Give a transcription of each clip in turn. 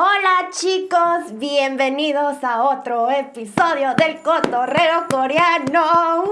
Hola chicos, bienvenidos a otro episodio del Cotorreo Coreano.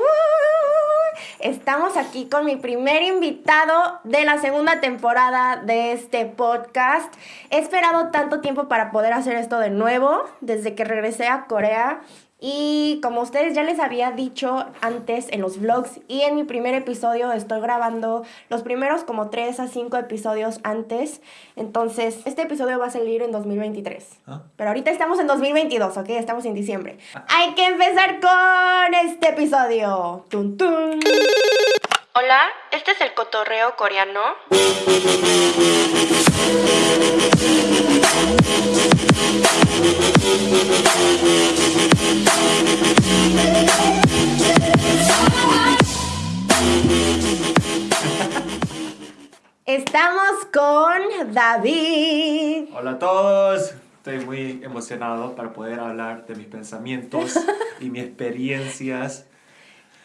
Estamos aquí con mi primer invitado de la segunda temporada de este podcast. He esperado tanto tiempo para poder hacer esto de nuevo, desde que regresé a Corea. Y como ustedes ya les había dicho antes en los vlogs y en mi primer episodio, estoy grabando los primeros como 3 a 5 episodios antes. Entonces, este episodio va a salir en 2023. ¿Ah? Pero ahorita estamos en 2022, ¿ok? Estamos en diciembre. Hay que empezar con este episodio. Tun, tun. Hola, este es el cotorreo coreano. Estamos con David. Hola a todos, estoy muy emocionado para poder hablar de mis pensamientos y mis experiencias.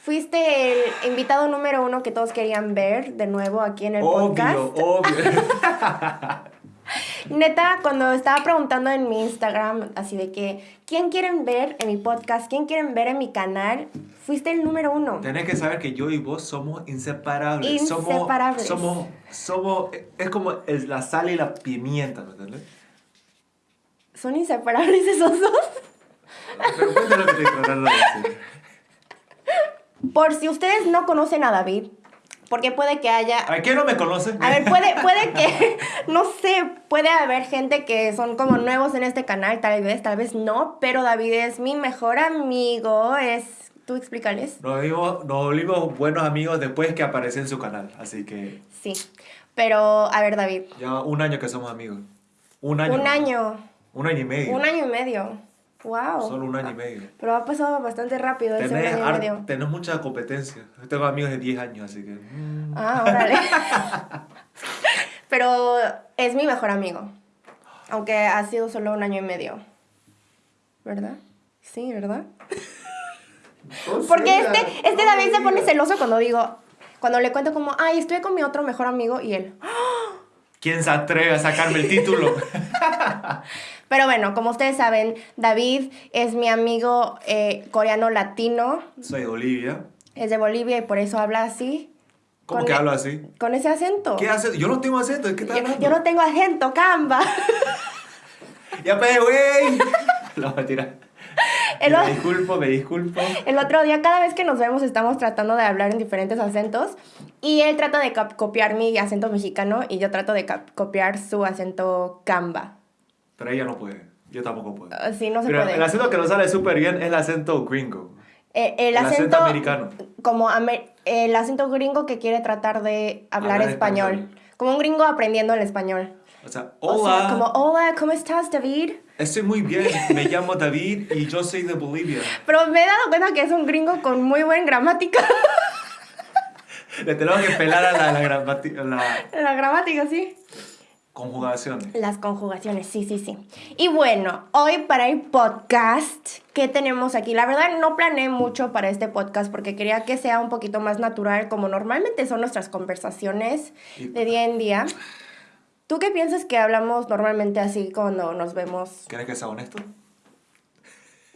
Fuiste el invitado número uno que todos querían ver de nuevo aquí en el podcast. Obvio, obvio. Neta, cuando estaba preguntando en mi Instagram, así de que, ¿quién quieren ver en mi podcast? ¿Quién quieren ver en mi canal? Fuiste el número uno. Tenés que saber que yo y vos somos inseparables. Inseparables. Somos, somos, somos, es como la sal y la pimienta, ¿me entiendes? ¿Son inseparables esos dos? Pero cuéntame lo que estoy tratando de decir. Por si ustedes no conocen a David, porque puede que haya... ¿A quién no me conoce? A ver, puede, puede que, no sé, puede haber gente que son como nuevos en este canal, tal vez, tal vez no, pero David es mi mejor amigo, es... ¿Tú explícales? Nos volvimos, nos volvimos buenos amigos después que aparecí en su canal, así que Sí, pero a ver, David, ya un año que somos amigos. Un año. un año, Un año y medio. un año y medio, wow. Solo un año y medio. Pero ha pasado bastante rápido ese año y medio. tenés mucha competencia. Yo tengo amigos de 10 años, así que... mm. Ah, órale. Pero es mi mejor amigo. Aunque ha sido solo un año y medio. ¿Verdad? Sí, ¿verdad? Porque este, este David se pone celoso cuando digo, cuando le cuento como, ay, estoy con mi otro mejor amigo y él. ¿Quién se atreve a sacarme el título? Pero bueno, como ustedes saben, David es mi amigo eh, coreano latino, Soy de Olivia. es de Bolivia y por eso habla así. ¿Cómo que e- hablo así? Con ese acento. ¿Qué hace? Yo no tengo acento, ¿de qué estás Yo, hablando? yo no tengo acento, camba. Ya pues, güey. No, mentira. El, Me disculpo, me disculpo. el otro día, cada vez que nos vemos, estamos tratando de hablar en diferentes acentos. Y él trata de copiar mi acento mexicano y yo trato de copiar su acento camba. Pero ella no puede. Yo tampoco puedo. Así no se Pero puede. el acento que nos sale súper bien es el acento gringo. Eh, el, el acento acento, americano. Como amer- el acento gringo que quiere tratar de hablar Hablar español. español. Como un gringo aprendiendo el español. O sea, O hola. sea, como, hola, ¿cómo estás, David? Estoy muy bien. Me llamo David y yo soy de Bolivia. Pero me he dado cuenta que es un gringo con muy buena gramática. Le tenemos que pelar a la, la, gramati- a la La gramática, sí. conjugación. Las conjugaciones, sí, sí, sí. Y bueno, hoy para el podcast, ¿qué tenemos aquí? La verdad no planeé mucho para este podcast porque quería que sea un poquito más natural, como normalmente son nuestras conversaciones de día en día. ¿Tú qué piensas que hablamos normalmente así cuando nos vemos? ¿Quieres que sea honesto?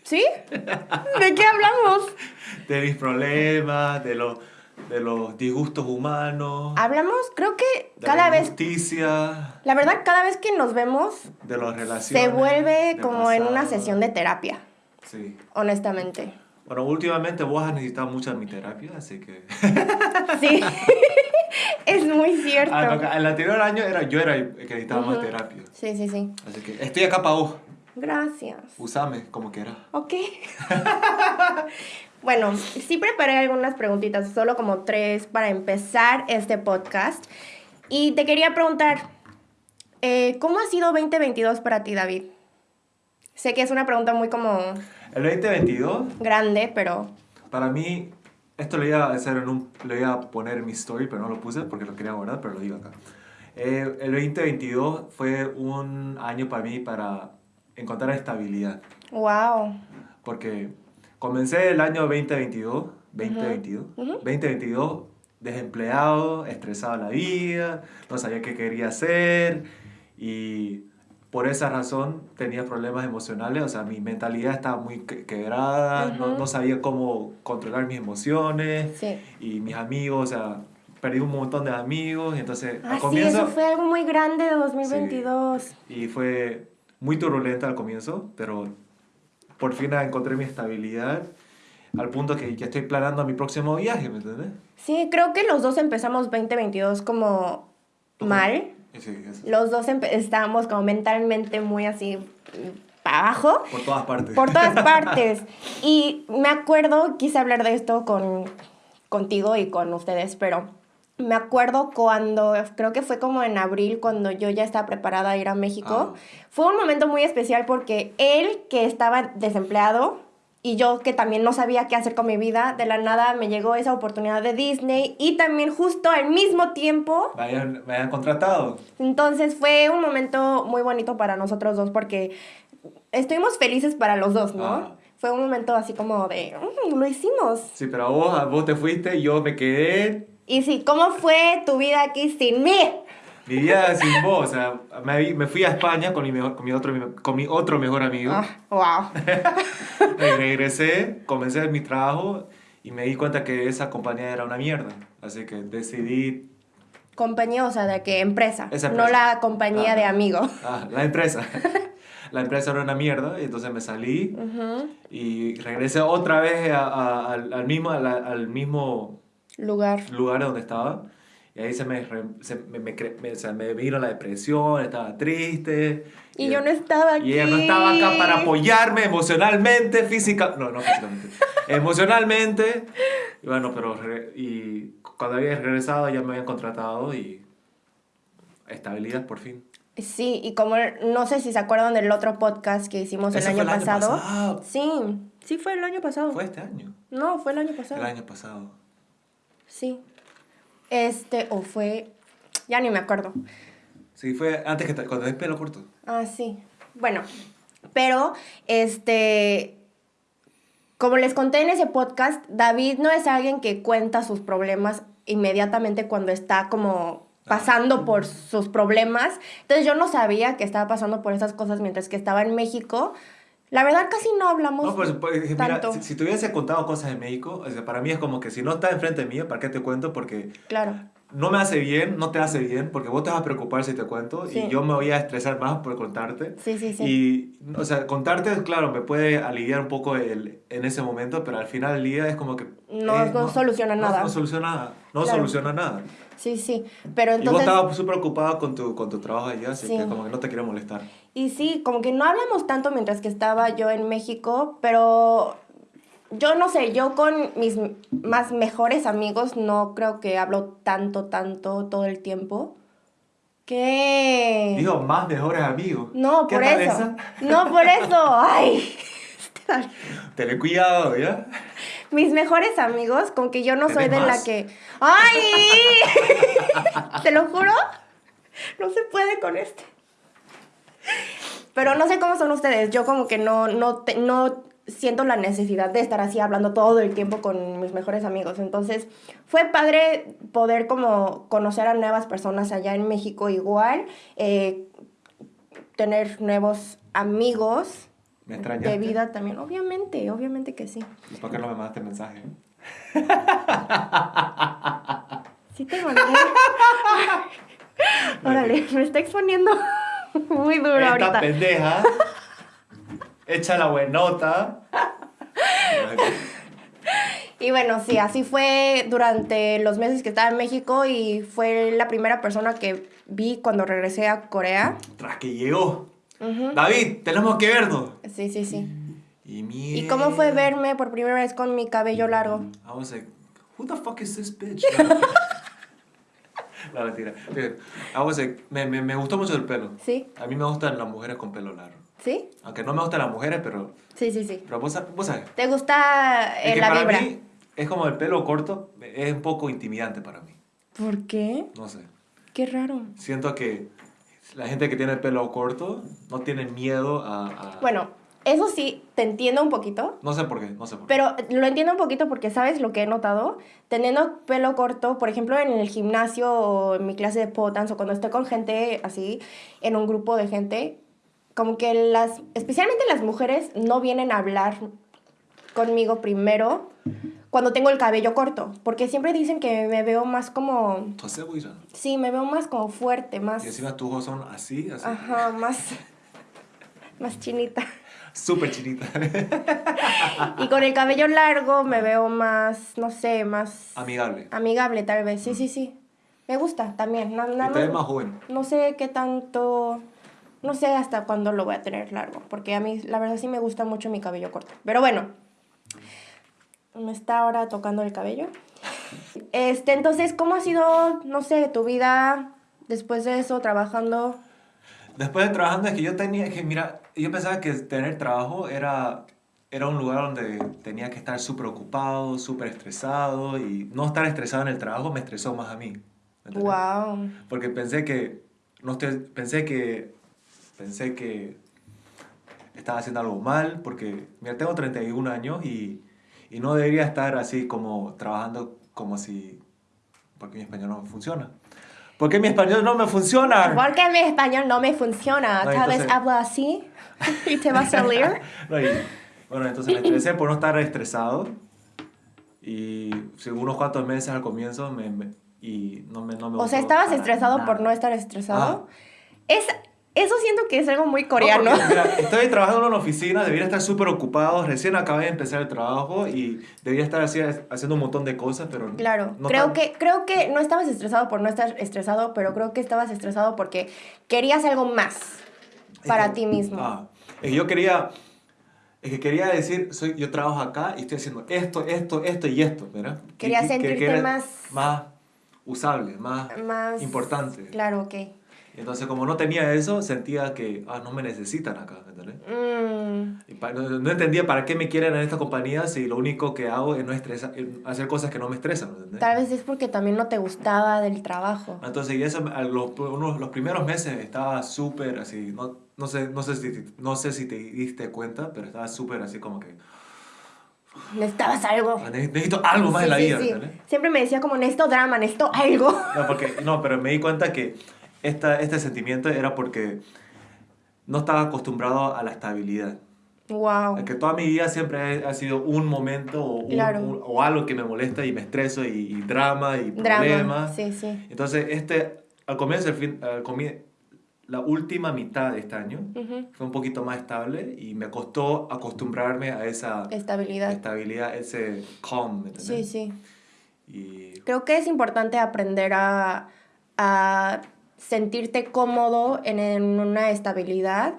¿Sí? ¿De qué hablamos? De mis problemas, de los, de los disgustos humanos, Hablamos, creo que de cada la vez, injusticia, la verdad, cada vez que nos vemos de las relaciones. se vuelve como en una pasado. sesión de terapia, Sí. honestamente. Bueno, últimamente vos has necesitado mucho mi terapia, así que... Sí, es muy cierto. Ah, el anterior año era, yo era el que necesitaba más terapia. Sí, sí, sí. Así que estoy acá para vos. Gracias. Usame como quieras. Ok. bueno, sí preparé algunas preguntitas, solo como tres para empezar este podcast. Y te quería preguntar, eh, ¿cómo ha sido 2022 para ti, David? Sé que es una pregunta muy como El 2022, grande, pero para mí, esto lo iba a hacer en un... Lo iba a poner en mi story, pero no lo puse porque lo quería guardar, pero lo digo acá. Eh, el 2022 fue un año para mí para encontrar estabilidad. wow. Porque comencé el año 2022, 2022, Ujú. 2022 desempleado, estresado en la vida, no sabía qué quería hacer y por esa razón tenía problemas emocionales, o sea, mi mentalidad estaba muy que- quebrada, no, no sabía cómo controlar mis emociones Sí. y mis amigos, o sea, perdí un montón de amigos entonces Ah, al sí, comienzo eso fue algo muy grande de 2022. y fue muy turbulenta al comienzo, pero por fin encontré mi estabilidad al punto que ya estoy planeando mi próximo viaje, ¿me entiendes? Sí, creo que los dos empezamos 2022 como mal. Sí, Los dos estábamos como mentalmente muy así para abajo. por todas partes. Por todas partes. Y me acuerdo, quise hablar de esto con, contigo y con ustedes, pero me acuerdo cuando, creo que fue como en abril, cuando yo ya estaba preparada a ir a México. Ah. Fue un momento muy especial porque él, que estaba desempleado, y yo que también no sabía qué hacer con mi vida, de la nada me llegó esa oportunidad de Disney y también justo al mismo tiempo Me hayan contratado. entonces fue un momento muy bonito para nosotros dos porque estuvimos felices para los dos, ¿no? Ah. Fue un momento así como de, "Mm, lo hicimos. Sí, pero vos, vos te fuiste yo me quedé Y sí, ¿cómo fue tu vida aquí sin mí? Mi vida sin vos, o sea, me, me fui a España con mi, mejor- con mi, otro, con mi otro mejor amigo. Ah, wow. Regresé, comencé mi trabajo y me di cuenta que esa compañía era una mierda. Así que decidí, Compañía, o sea, de qué empresa, Esa no la compañía Ah. de amigos. ah, la empresa. La empresa era una mierda y entonces me salí y regresé otra vez a- a- al, al mismo, al mismo Lugar. lugar donde estaba. Y ahí se me, se me, me, cre- me- vino la depresión, estaba triste. Y yo no estaba aquí. Y ella no estaba acá para apoyarme emocionalmente, física, no, no físicamente, emocionalmente. Y bueno, pero re- y cuando había regresado ya me habían contratado y estabilidad por fin. Sí, y como no sé si se acuerdan del otro podcast que hicimos el año, el año pasado. pasado. Sí, sí fue el año pasado. Fue este año, No, fue el año pasado. el año pasado. Sí. Este, o fue. Ya ni me acuerdo. Sí, fue antes que te- cuando tenés pelo corto. Ah, sí. Bueno, pero este. Como les conté en ese podcast, David no es alguien que cuenta sus problemas inmediatamente cuando está como pasando por sus problemas. Entonces yo no sabía que estaba pasando por esas cosas mientras que estaba en México. La verdad casi no hablamos No, pues, pues, mira, tanto. si, si te hubiese contado cosas de México, o sea, para mí es como que si no está enfrente mío, ¿para qué te cuento? Porque Claro. No me hace bien, no te hace bien, porque vos te vas a preocupar si te cuento Sí. y yo me voy a estresar más por contarte. Sí, sí, sí. Y, o sea, contarte, claro, me puede aliviar un poco el, en ese momento, pero al final del día es como que... No- eh, no soluciona no- nada. No, soluciona nada. No Claro. soluciona nada. Sí, sí. Pero y vos entonces. estabas súper ocupado con tu, con tu trabajo allá, así Sí. que como que no te quiero molestar. Y sí, como que no hablamos tanto mientras que estaba yo en México, pero yo no sé, yo con mis más mejores amigos no creo que hablo tanto, tanto todo el tiempo. ¿Qué? Digo, más mejores amigos. no, ¿Qué por eso. esa? No, por eso. Ay. Ten cuidado, ¿ya? Mis mejores amigos, con que yo no soy ¿Tenés de la que. ¡Ay! ¿Te lo juro? No se puede con este. Pero no sé cómo son ustedes. Yo como que no, no, te- no siento la necesidad de estar así hablando todo el tiempo con mis mejores amigos. Entonces fue padre poder como conocer a nuevas personas allá en México igual. eh, tener nuevos amigos ¿Me de vida también. Obviamente, obviamente que sí. ¿Y por qué no me mandaste mensaje? Sí te mandé. Órale, me está exponiendo muy duro Esta ahorita. pendeja. Echa la buenota. Y bueno, sí, así fue durante los meses que estaba en México y fue la primera persona que vi cuando regresé a Corea. Tras que llegó. David, tenemos que vernos. Sí, sí, sí. Y mierda. ¿Y cómo fue verme por primera vez con mi cabello largo? I was like, who the fuck is this bitch? no, mentira. I was like, me, me, me gustó mucho el pelo. ¿Sí? A mí me gustan las mujeres con pelo largo. ¿Sí? Aunque no me gustan las mujeres, pero, Sí, sí, sí. pero vos, vos sabes. ¿Te gusta eh, Es que la para vibra? mí es como el pelo corto, es un poco intimidante para mí. ¿Por qué? No sé. Qué raro. Siento que la gente que tiene el pelo corto no tiene miedo a... a- Bueno, eso sí, te entiendo un poquito. No sé por qué, no sé por qué. Pero lo entiendo un poquito porque, ¿sabes lo que he notado? Teniendo pelo corto, por ejemplo, en el gimnasio o en mi clase de dance o cuando estoy con gente así, en un grupo de gente, como que las, especialmente las mujeres, no vienen a hablar conmigo primero cuando tengo el cabello corto, porque siempre dicen que me veo más como... Sí, me veo más como fuerte, más... Y encima tus ojos son así, así. Ajá, más... más chinita. Súper chinita. y con el cabello largo me veo más, no sé, más... Amigable. Amigable, tal vez, sí, sí, sí. Me gusta también. Na, na, joven. No sé qué tanto no sé hasta cuándo lo voy a tener largo, porque a mí la verdad sí me gusta mucho mi cabello corto. Pero bueno, me está ahora tocando el cabello. Este, entonces, ¿cómo ha sido, no sé, tu vida después de eso, trabajando? Después de trabajando, es que yo tenía que, mira, yo pensaba que tener trabajo era, era un lugar donde tenía que estar súper ocupado, súper estresado, y no estar estresado en el trabajo me estresó más a mí. ¿entendés? Wow. Porque pensé que, no estoy, pensé que, pensé que estaba haciendo algo mal, porque, mira, tengo 31 años y, y no debería estar así como trabajando como si, porque mi español no funciona. Porque mi español no me funciona. Porque mi español no me funciona. No, Tal vez entonces- hablo así y te va a salir. No, y, bueno, entonces me estresé por no estar estresado. Y sí, unos cuantos meses al comienzo me, me- y no me, no me O sea, ¿estabas estresado por nada. no estar estresado? Es, eso siento que es algo muy No, coreano. porque, mira, estoy trabajando en una oficina, debería estar súper ocupado, recién acabé de empezar el trabajo y debería estar así, haciendo un montón de cosas, pero Claro, no creo, tan- que, creo que no estabas estresado por no estar estresado, pero creo que estabas estresado porque querías algo más es para que- ti mismo. Ah, es que yo quería, es que quería decir, soy, yo trabajo acá y estoy haciendo esto, esto, esto y esto, ¿verdad? Que- Querías que- que- sentirte que era más- Más usable, más, Más importante. Claro, ok. Entonces, como no tenía eso, sentía que, ah, no me necesitan acá, ¿entendés? Mm, Y pa- no, no entendía para qué me quieren en esta compañía si lo único que hago es no estresa, es hacer cosas que no me estresan, ¿entendés? tal vez es porque también no te gustaba del trabajo. Entonces, y eso, los, unos- los primeros meses estaba súper así, no, no, sé, no, sé si, no sé si te diste cuenta, pero estaba súper así como que, Necesitabas algo. "Ah, ne- necesito algo más Sí, en la sí, vida, sí. Siempre me decía como, necesito drama, necesito algo. No, porque, no, pero me di cuenta que esta, este sentimiento era porque no estaba acostumbrado a la estabilidad. Wow. Que toda mi vida siempre ha, sido un momento o, un- Claro. un- o algo que me molesta y me estreso y, y drama y Drama. problemas. Sí, sí. Entonces, este, al comienzo, el fin, al comie- la última mitad de este año Ujú. fue un poquito más estable y me costó acostumbrarme a esa Estabilidad. estabilidad, ese calm, ¿me Sí, sí. Y Creo que es importante aprender a, a sentirte cómodo en, en una estabilidad.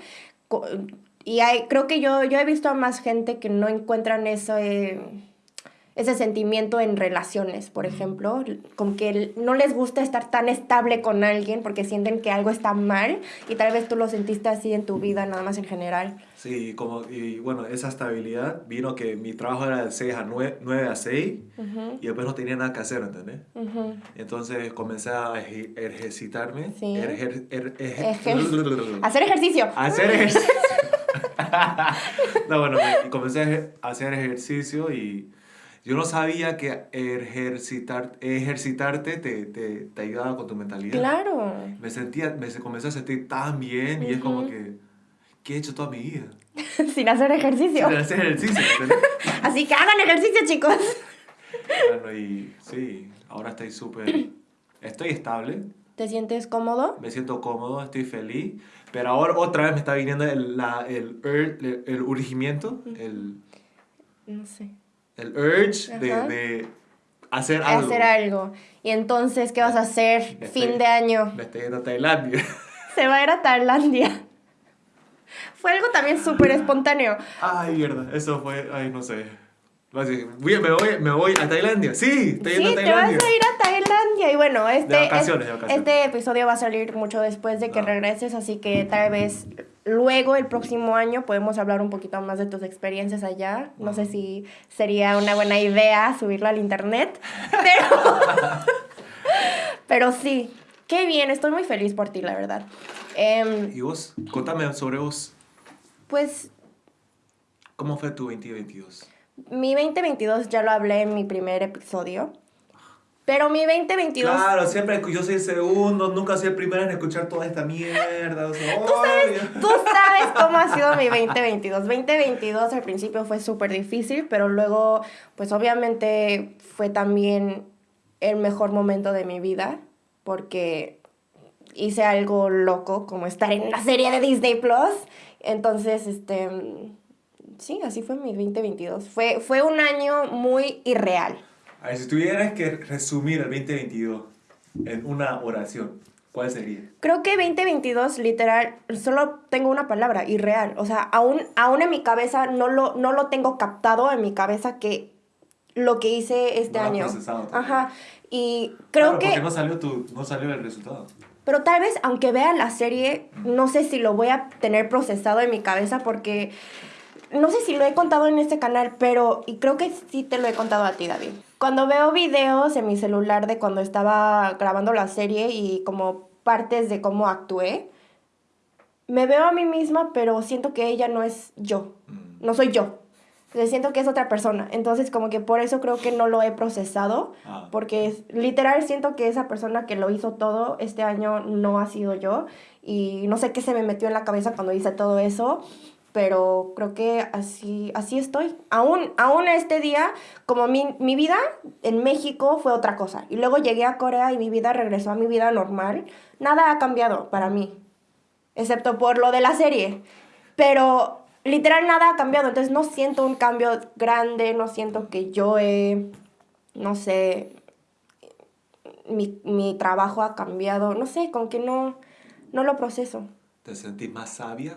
Y hay, creo que yo, yo he visto a más gente que no encuentran eso, eh, ese sentimiento en relaciones, por ejemplo, como que no les gusta estar tan estable con alguien porque sienten que algo está mal y tal vez tú lo sentiste así en tu vida, nada más en general. Sí, como, y bueno, esa estabilidad vino que mi trabajo era de 6 a 9, 9 a 6 Ujú, y después no tenía nada que hacer, ¿entendés? ujú. Entonces comencé a eje- ejercitarme. Sí. Erger- er- eje- Ejer- Hacer ejercicio. hacer ejercicio. no, bueno, y comencé a ejer- hacer ejercicio y yo no sabía que ejercitar, ejercitarte te, te, te ayudaba con tu mentalidad. Claro. Me sentía, me comencé a sentir tan bien y es como Ujú. Que, ¿qué he hecho toda mi vida? Sin hacer ejercicio. Sin hacer ejercicio. Así que hagan ejercicio, chicos. bueno, y sí, ahora estoy súper, estoy estable. ¿Te sientes cómodo? me siento cómodo, estoy feliz, pero ahora otra vez me está viniendo el, la, el, el, el urgimiento, el, No sé. el urge de, de hacer algo. Hacer algo. Y entonces, ¿qué vas a hacer? Me Fin estoy- de año. Me estoy yendo a Tailandia. Se va a ir a Tailandia. Fue algo también súper espontáneo. Ay, mierda, eso fue, ay, no sé. Así, voy- me, voy, me voy a Tailandia, sí, estoy yendo Sí, a te vas a Tailandia. ir a Tailandia. Y bueno, este, De vacaciones, es- de vacaciones. este episodio va a salir mucho después de que regreses, así que tal vez luego, el próximo año, podemos hablar un poquito más de tus experiencias allá. No sé si sería una buena idea subirlo al internet, pero, pero sí, qué bien, estoy muy feliz por ti, la verdad. Em, ¿Y vos? Contame sobre vos. Pues ¿Cómo fue tu 2022? mi 2022 ya lo hablé en mi primer episodio. Pero mi 2022... Claro, siempre yo soy el segundo, nunca soy el primero en escuchar toda esta mierda. O sea, ¿Tú, sabes, tú sabes cómo ha sido mi 2022. 2022 al principio fue súper difícil, pero luego, pues obviamente fue también el mejor momento de mi vida, porque hice algo loco, como estar en una serie de Disney Plus. Entonces, este... Sí, así fue mi 2022. Fue, fue un año muy irreal. A ver, si tuvieras que resumir el 2022 en una oración, ¿cuál sería? Creo que 2022, literal, solo tengo una palabra, irreal. O sea, aún, aún en mi cabeza no lo, no lo tengo captado en mi cabeza que lo que hice este No año. Ajá. Y creo Claro, que... Porque no salió, tu, no salió el resultado. Pero tal vez, aunque vea la serie, no sé si lo voy a tener procesado en mi cabeza porque no sé si lo he contado en este canal, pero y creo que sí te lo he contado a ti, David. Cuando veo videos en mi celular de cuando estaba grabando la serie y como partes de cómo actué, me veo a mí misma, pero siento que ella no es yo. Mm. No soy yo. Siento que es otra persona. Entonces, como que por eso creo que no lo he procesado. Ah. Porque literal siento que esa persona que lo hizo todo este año no ha sido yo. Y no sé qué se me metió en la cabeza cuando hice todo eso. Pero creo que así, así estoy. Aún, aún este día, como mi, mi vida en México fue otra cosa. Y luego llegué a Corea y mi vida regresó a mi vida normal. Nada ha cambiado para mí. Excepto por lo de la serie. Pero literal nada ha cambiado. Entonces no siento un cambio grande. No siento que yo he, no sé, mi, mi trabajo ha cambiado. No sé, como que no, no lo proceso. ¿Te sentís más sabia?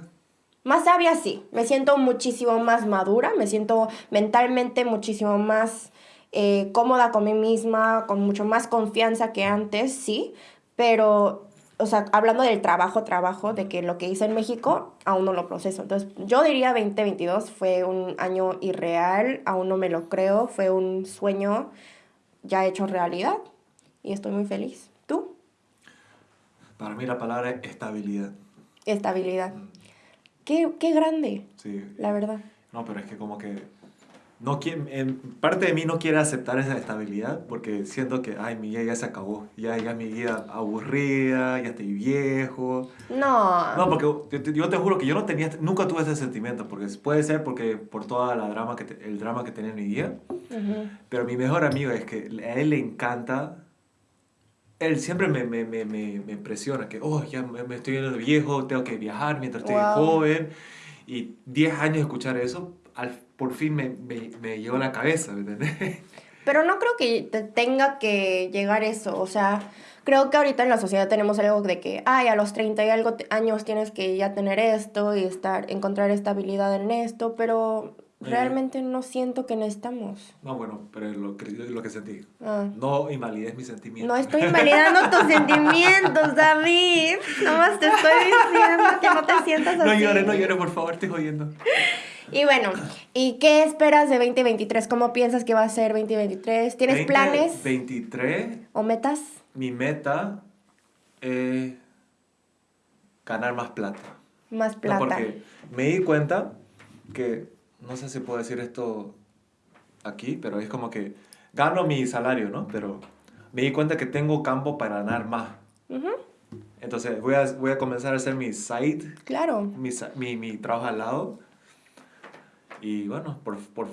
Más sabia, sí. Me siento muchísimo más madura, me siento mentalmente muchísimo más eh, cómoda con mí misma, con mucho más confianza que antes, sí. Pero, o sea, hablando del trabajo, trabajo, de que lo que hice en México, aún no lo proceso. Entonces, yo diría 2022 fue un año irreal, aún no me lo creo, fue un sueño ya hecho realidad y estoy muy feliz. ¿Tú? Para mí la palabra es estabilidad. Estabilidad. Qué, qué grande, Sí. la verdad. No, pero es que como que... No en parte de mí no quiere aceptar esa estabilidad porque siento que, ay, mi vida ya se acabó. Ya, ya mi vida aburrida, ya estoy viejo. No. No, porque yo te, yo te juro que yo no tenía, nunca tuve ese sentimiento, porque puede ser porque por toda la drama que te- el drama que tenía en mi vida, Ujú. pero mi mejor amigo es que a él le encanta, él siempre me, me, me, me, me impresiona que, oh, ya me, me estoy viendo viejo, tengo que viajar mientras estoy Wow. joven, y 10 años de escuchar eso, al, por fin me, me, me llegó la cabeza, ¿me? Pero no creo que te tenga que llegar eso. O sea, creo que ahorita en la sociedad tenemos algo de que, ay, a los 30 y algo años tienes que ya tener esto y estar, encontrar estabilidad en esto, pero. Realmente no siento que necesitamos. No, bueno, pero lo que, lo que sentí. Ah. No invalides mis sentimientos. No estoy invalidando tus sentimientos, David. Nomás te estoy diciendo que no te sientas así. No llores, no llores, por favor, estoy jodiendo. Y bueno, ¿y qué esperas de 2023? ¿Cómo piensas que va a ser 2023? ¿Tienes planes 23, o metas? mi meta es ganar más plata. Más No, plata. porque me di cuenta que, no sé si puedo decir esto aquí, pero es como que gano mi salario, ¿no? Pero me di cuenta que tengo campo para ganar más. Entonces voy a, voy a comenzar a hacer mi site, claro. mi, mi, mi trabajo al lado. Y bueno, por... por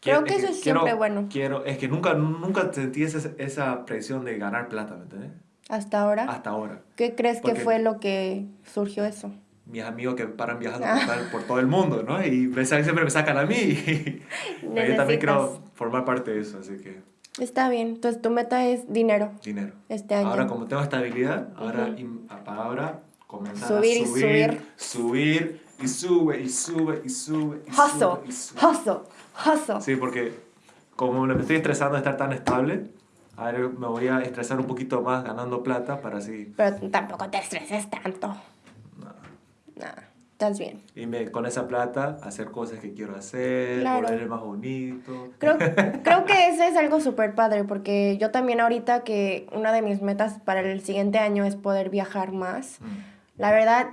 Creo quiero- que eso es siempre bueno. Quiero, es que nunca, nunca sentí esa, esa presión de ganar plata, ¿me entiendes? Hasta ahora. Hasta ahora. ¿Qué crees que fue lo que surgió eso? Mis amigos que paran viajando Ah. por, por todo el mundo, ¿no? Y siempre me sacan a mí. Yo también quiero formar parte de eso, así que Está bien. Entonces tu meta es dinero dinero. este año. Ahora como tengo estabilidad, ahora, Ujú. im- para ahora comenzar Subir y a subir, subir. subir y sube y sube y sube y Hustle, sube y sube. hustle, hustle. Sí, porque como me estoy estresando de estar tan estable, ahora me voy a estresar un poquito más ganando plata para así... Pero tampoco te estreses tanto. Nada, estás bien. Y me, con esa plata hacer cosas que quiero hacer, Claro. volverme más bonito. Creo, creo que eso es algo súper padre porque yo también ahorita que una de mis metas para el siguiente año es poder viajar más. Mm. La verdad,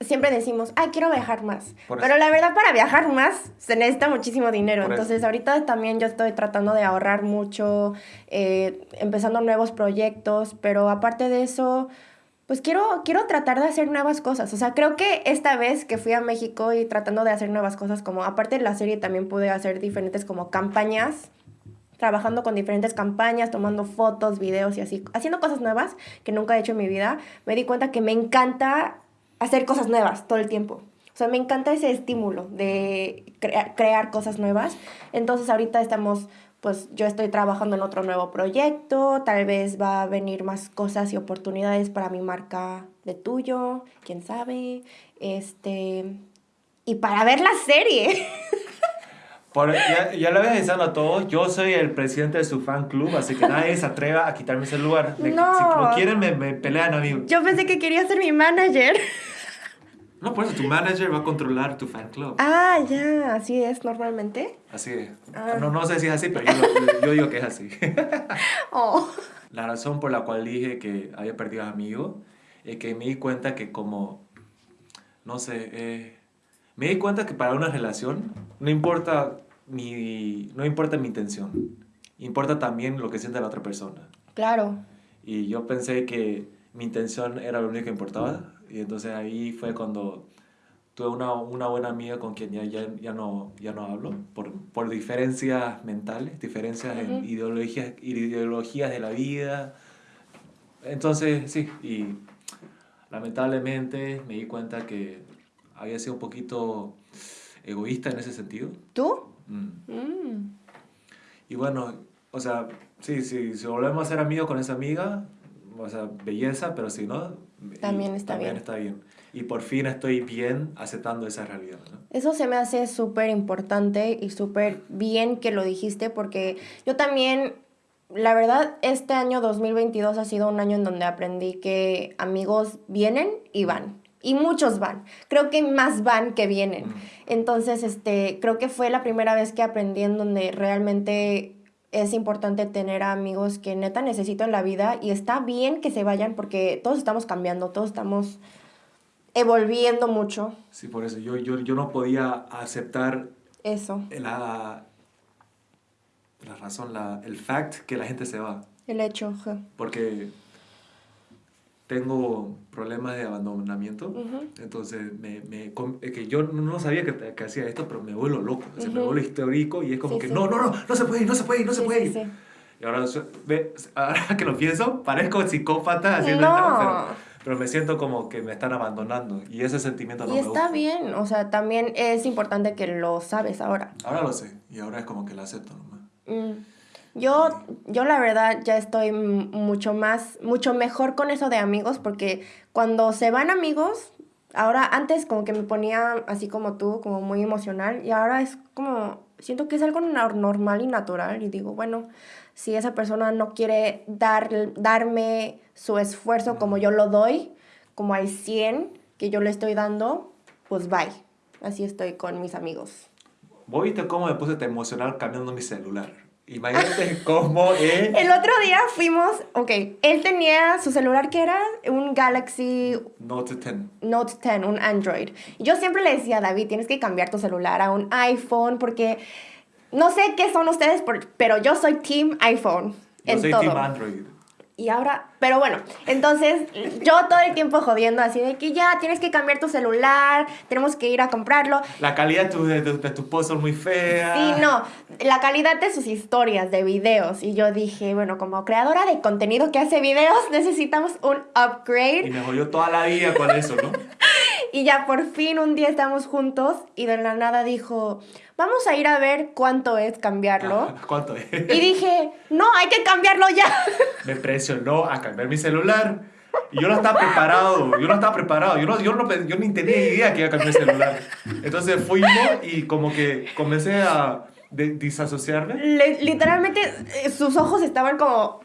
siempre decimos, ay, quiero viajar más. Pero eso. la verdad, para viajar más se necesita muchísimo dinero. Por eso. Entonces, ahorita también yo estoy tratando de ahorrar mucho, eh, empezando nuevos proyectos, pero aparte de eso, pues quiero, quiero tratar de hacer nuevas cosas. O sea, creo que esta vez que fui a México y tratando de hacer nuevas cosas, como aparte de la serie, también pude hacer diferentes como campañas trabajando con diferentes campañas, tomando fotos, videos y así, haciendo cosas nuevas que nunca he hecho en mi vida, me di cuenta que me encanta hacer cosas nuevas todo el tiempo. O sea, me encanta ese estímulo de crea- crear cosas nuevas. Entonces ahorita estamos, pues yo estoy trabajando en otro nuevo proyecto, tal vez va a venir más cosas y oportunidades para mi marca de tuyo, quién sabe. Este, y para ver la serie. Por- ya, ya le había avisado a todos, yo soy el presidente de su fan club, así que nadie se atreva a quitarme ese lugar. Me- No. Si lo quieren, me, me pelean a mí. Yo pensé que quería ser mi manager. No, por eso tu manager va a controlar tu fan club. Ah, ya, así es normalmente. Así es. Ah. No, no sé si es así, pero yo, yo digo que es así. Oh. La razón por la cual dije que había perdido amigos es que me di cuenta que como, no sé, eh, me di cuenta que para una relación no importa mi, no importa mi intención, importa también lo que siente la otra persona. Claro. Y yo pensé que mi intención era lo único que importaba. Y entonces ahí fue cuando tuve una, una buena amiga con quien ya, ya, ya, no, ya no hablo, por, por diferencias mentales, diferencias en Ujú. ideologías, ideologías de la vida. Entonces, sí, y lamentablemente me di cuenta que había sido un poquito egoísta en ese sentido. ¿Tú? Mm. Mm. Y bueno, o sea, sí, sí, si volvemos a ser amigos con esa amiga, o sea, belleza, pero si no, También está también bien. está bien. Y por fin estoy bien aceptando esa realidad, ¿no? Eso se me hace súper importante y súper bien que lo dijiste porque yo también, la verdad, este año 2022 ha sido un año en donde aprendí que amigos vienen y van. Y muchos van. Creo que más van que vienen. Entonces, este, creo que fue la primera vez que aprendí en donde realmente es importante tener a amigos que neta necesito en la vida y está bien que se vayan porque todos estamos cambiando, todos estamos evolviendo mucho. Sí, por eso yo, yo, yo no podía aceptar Eso, la, la razón, la, el fact que la gente se va. el hecho. Porque tengo problemas de abandonamiento. Ujú. Entonces, me, me, es que yo no sabía que, que hacía esto, pero me vuelvo loco. O sea, me Ujú. vuelvo histórico y es como Sí, que sí. no, no, no, no se puede ir, no se puede ir, no se Sí, puede sí, ir. Y ahora, ahora que lo pienso, parezco psicópata haciendo No. esto, pero, pero me siento como que me están abandonando y ese sentimiento no Y me está gusta. bien, o sea, también es importante que lo sabes ahora. Ahora lo sé y ahora es como que lo acepto nomás. Mm. Yo, yo la verdad ya estoy mucho más, mucho mejor con eso de amigos porque cuando se van amigos, ahora antes como que me ponía así como tú, como muy emocional y ahora es como, siento que es algo nor- normal y natural y digo, bueno, si esa persona no quiere dar, darme su esfuerzo como yo lo doy, como al 100 que yo le estoy dando, pues bye. Así estoy con mis amigos. ¿Vos viste cómo me puse emocional cambiando mi celular? Imagínate cómo es... El otro día fuimos, ok, él tenía su celular que era un Galaxy Note 10. Note 10, un Android. Yo siempre le decía a David, tienes que cambiar tu celular a un iPhone porque no sé qué son ustedes, pero yo soy Team iPhone Yo en soy todo. Team Android. Y ahora, pero bueno, entonces yo todo el tiempo jodiendo así de que ya tienes que cambiar tu celular, tenemos que ir a comprarlo. La calidad de tu, de, tu- de tus posts son muy feas. Sí, no, la calidad de sus historias, de videos. Y yo dije, bueno, como creadora de contenido que hace videos, necesitamos un Y upgrade. me jodió toda la vida con eso, ¿no? Y ya por fin un día estamos juntos y de la nada dijo, vamos a ir a ver cuánto es cambiarlo. ¿Cuánto es? Y dije, no, hay que cambiarlo ya. me presionó a cambiar mi celular. Y yo no estaba preparado, yo no estaba preparado, yo, no, yo, no, yo ni tenía idea que iba a cambiar el celular. Entonces fuimos y como que comencé a de- disasociarme. Le- literalmente eh, sus ojos estaban como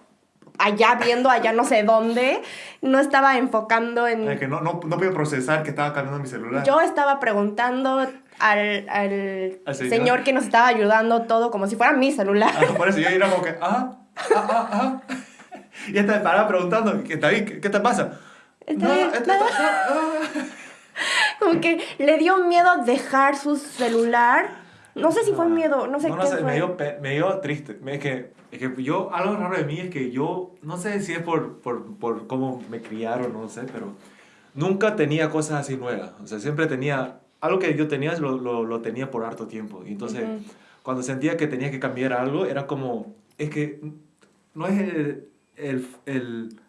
allá viendo, allá no sé dónde. No estaba enfocando en... Eh, Que no, no, no podía procesar que estaba cambiando mi celular. Yo estaba preguntando al, al ¿Al señor? señor? que nos estaba ayudando todo como si fuera mi celular. Ah, por eso yo era como que, ah, ah, ah, ah. Y esta me paraba preguntando, ¿qué, David, ¿qué, qué te pasa? Está No, esto- nada. esto- ah, ah. Como que le dio miedo dejar su celular. No sé si fue miedo, no sé no, qué no sé, fue. me dio, me dio triste. Me- Es que, es que yo, algo raro de mí es que yo, no sé si es por, por, por cómo me criaron, no sé, pero nunca tenía cosas así nuevas. O sea, siempre tenía, algo que yo tenía lo, lo, lo tenía por harto tiempo. Y entonces, Ujú. cuando sentía que tenía que cambiar algo, era como, es que no es el, el, el,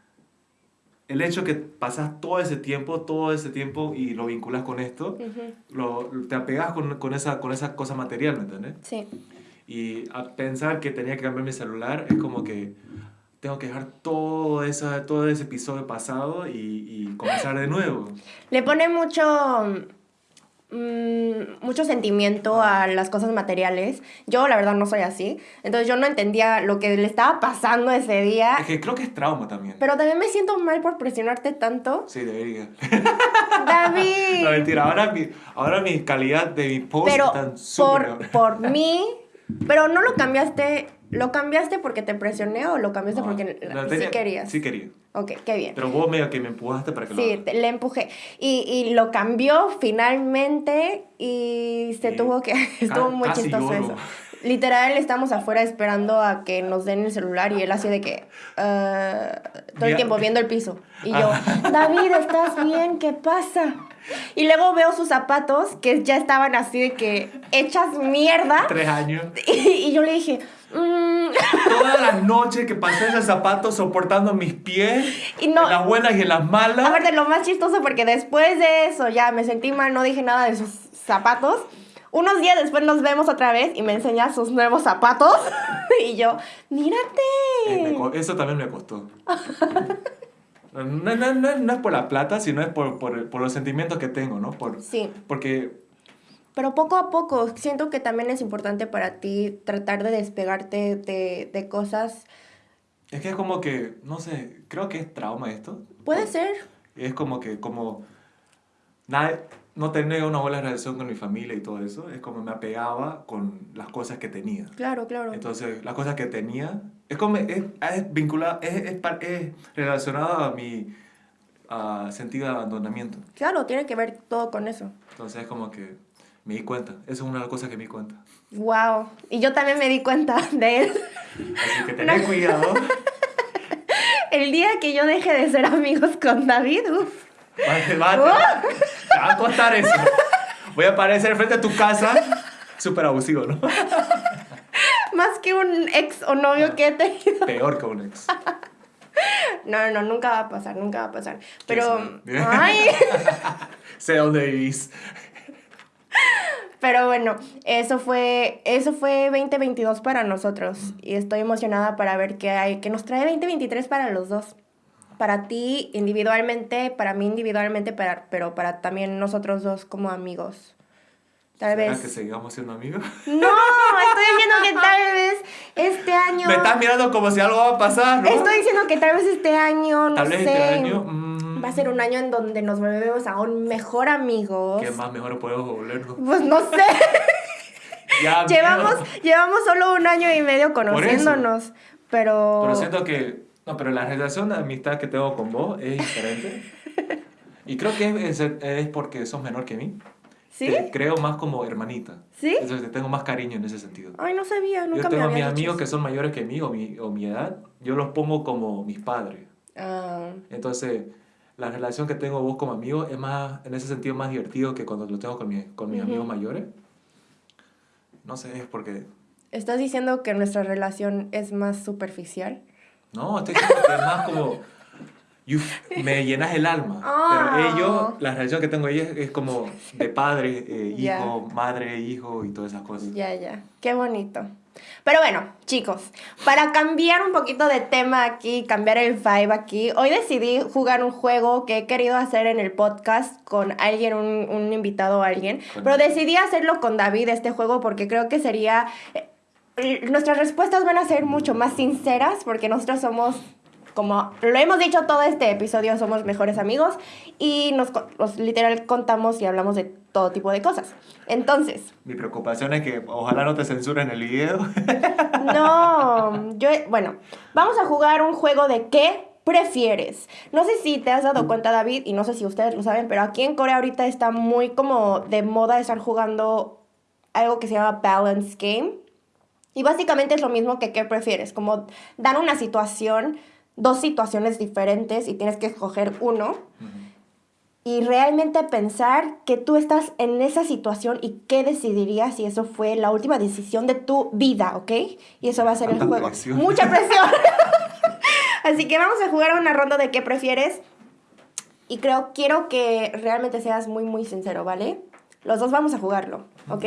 el hecho que pasas todo ese tiempo, todo ese tiempo y lo vinculas con esto, Ujú. lo, te apegas con, con, esa, con esa cosa material, ¿me entiendes? Sí. Y a pensar que tenía que cambiar mi celular es como que tengo que dejar todo, esa, todo ese episodio pasado y, y comenzar de nuevo. Le pone mucho. mm, mucho sentimiento a las cosas materiales. Yo, la verdad, no soy así. Entonces, yo no entendía lo que le estaba pasando ese día. Es que creo que es trauma también. Pero también me siento mal por presionarte tanto. Sí, debería. David. No, mentira. Ahora mi, ahora mi calidad de mi post pero súper por, por mí. Pero no lo cambiaste. ¿Lo cambiaste porque te presioné o lo cambiaste No, porque no, sí querías? Sí quería. Ok, qué bien. Pero vos medio que me empujaste para que lo Sí, haga. te- le empujé. Y, y lo cambió finalmente y se tuvo que... Estuvo muy chistoso eso. Literal, estamos afuera esperando a que nos den el celular y él así de que... ah, todo el tiempo viendo el piso. Y yo, David, ¿estás bien? ¿Qué pasa? Y luego veo sus zapatos que ya estaban así de que hechas mierda. Tres años. Y, y yo le dije, "Mm". Todas las noches que pasé ese zapato soportando mis pies, Y no- en las buenas y en las malas. Aparte, lo más chistoso porque después de eso ya me sentí mal, no dije nada de sus zapatos. Unos días después nos vemos otra vez y me enseña sus nuevos zapatos. y yo, mírate. Eh, eso también me costó. No, no, no, no- es por la plata, sino es por, por, por los sentimientos que tengo, ¿no? Por, Sí, porque pero poco a poco siento que también es importante para ti tratar de despegarte de, de cosas. es que es como que, no sé, creo que es trauma esto. Puede ser. Es como que, como, nada, no tener una buena relación con mi familia y todo eso, es como me apegaba con las cosas que tenía. Claro, claro. Entonces, las cosas que tenía, es como, es, es vinculado, es, es, es relacionado a mi ah, sentido de abandonamiento. Claro, tiene que ver todo con eso. Entonces, es como que me di cuenta. Eso es una de las cosas que me di cuenta. Wow. Y yo también me di cuenta de él. Así que tened cuidado. El día que yo deje de ser amigos con David, uff. Va, va- te va a costar eso. Voy a aparecer frente a tu casa. Súper abusivo, ¿no? Más que un ex o novio que he tenido. Peor que un ex. No, no, nunca va a pasar, nunca va a pasar. Pero, ay, Sé dónde vivís. pero bueno, eso fue, eso fue 2022 para nosotros. Y estoy emocionada para ver qué hay, que nos trae 2023 para los dos. Para ti individualmente, para mí individualmente, para, pero para también nosotros dos como amigos. Tal ¿Será vez. que sigamos siendo amigos? No, estoy diciendo que tal vez este año. Me estás mirando como si algo va a pasar, ¿no? Estoy diciendo que tal vez este año, no Tal vez sé. este año. mm, Va a ser un año en donde nos volvemos aún mejor amigos. ¿Qué más mejor podemos volvernos? Pues no sé. Ya, llevamos, miedo. llevamos solo un año y medio conociéndonos. Pero. Pero siento que. No, pero la relación de amistad que tengo con vos es diferente. Y creo que es, es porque sos menor que mí. ¿Sí? Te creo más como hermanita. ¿Sí? Entonces te tengo más cariño en ese sentido. Ay, no sabía, nunca Yo tengo me a mis había amigos que son mayores que mí o mi, o mi edad, yo los pongo como mis padres. Ah, Entonces, la relación que tengo vos como amigo es más, en ese sentido, más divertido que cuando lo tengo con, mi- con mis Ujú. amigos mayores. No sé, es porque... ¿Estás diciendo que nuestra relación es más superficial? No, estoy diciendo que es más como... me llenas el alma. Ah. Pero ellos, la relación que tengo ellos es como de padre, eh, hijo, madre, hijo y todas esas cosas. Ya, ya. Qué bonito. Pero bueno, chicos, para cambiar un poquito de tema aquí, cambiar el vibe aquí, hoy decidí jugar un juego que he querido hacer en el podcast con alguien, un, un invitado o alguien, Con pero alguien. decidí hacerlo con David este juego porque creo que sería... eh, Nuestras respuestas van a ser mucho más sinceras porque nosotros somos, como lo hemos dicho todo este episodio, somos mejores amigos y nos, nos literal contamos y hablamos de todo tipo de cosas. Entonces, Mi preocupación es que ojalá no te censuren el video. No, yo, bueno, vamos a jugar un juego de qué prefieres? No sé si te has dado cuenta, David, y no sé si ustedes lo saben, pero aquí en Corea ahorita está muy como de moda estar jugando algo que se llama Balance Game. Y básicamente es lo mismo que qué prefieres, como dar una situación, dos situaciones diferentes y tienes que escoger uno. Y realmente pensar que tú estás en esa situación y qué decidirías si eso fue la última decisión de tu vida, ¿ok? Y eso va a ser el juego. Mucha presión. Así que vamos a jugar una ronda de qué prefieres. Y creo, quiero que realmente seas muy, muy sincero, ¿vale? Los dos vamos a jugarlo, ¿ok?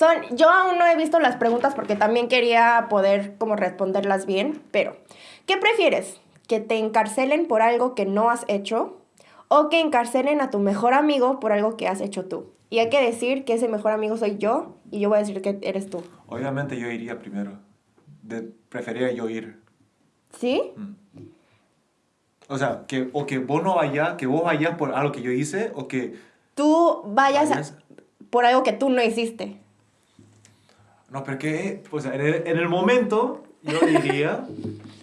Son, yo aún no he visto las preguntas porque también quería poder como responderlas bien, pero ¿qué prefieres? ¿Que te encarcelen por algo que no has hecho o que encarcelen a tu mejor amigo por algo que has hecho tú? Y hay que decir que ese mejor amigo soy yo y yo voy a decir que eres tú. Obviamente yo iría primero. De, preferiría yo ir. ¿Sí? Mm. O sea, que, o que vos no vayas, que vos vayas por algo que yo hice, o que... Tú vayas, por algo que tú no hiciste. No, pero que, pues, en el, en el momento, yo diría...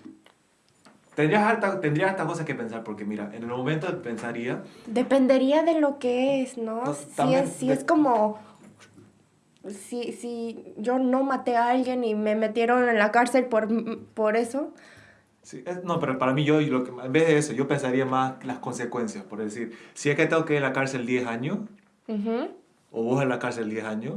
tendrías, harta, tendrías hartas cosas que pensar, porque mira, en el momento pensaría... Dependería de lo que es, ¿no? si es, si es como... Si, si yo no maté a alguien y me metieron en la cárcel por, por eso, Sí, no, pero para mí yo, lo que, en vez de eso, yo pensaría más las consecuencias. Por decir, si es que tengo que ir a la cárcel 10 años, o vos en la cárcel 10 años,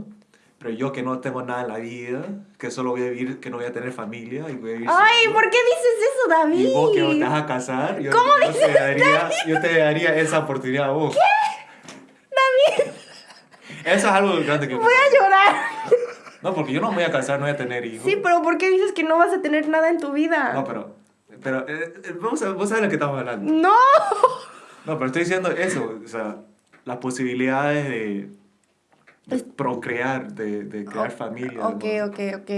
pero yo que no tengo nada en la vida, que solo voy a vivir, que no voy a tener familia y voy a vivir Ay, ¿por qué dices eso, David? Y vos que no te vas a casar, yo, ¿Cómo yo te daría, yo te daría esa oportunidad a vos. ¿Qué? David. Eso es algo grande que... Voy a llorar. No, porque yo no me voy a casar, no voy a tener hijos. Sí, pero ¿por qué dices que no vas a tener nada en tu vida? No, pero pero, eh, eh, vamos a, vos sabes de lo que estamos hablando. ¡No! No, pero estoy diciendo eso, o sea, las posibilidades de, procrear, de, de crear familia. Ok, ok, ok.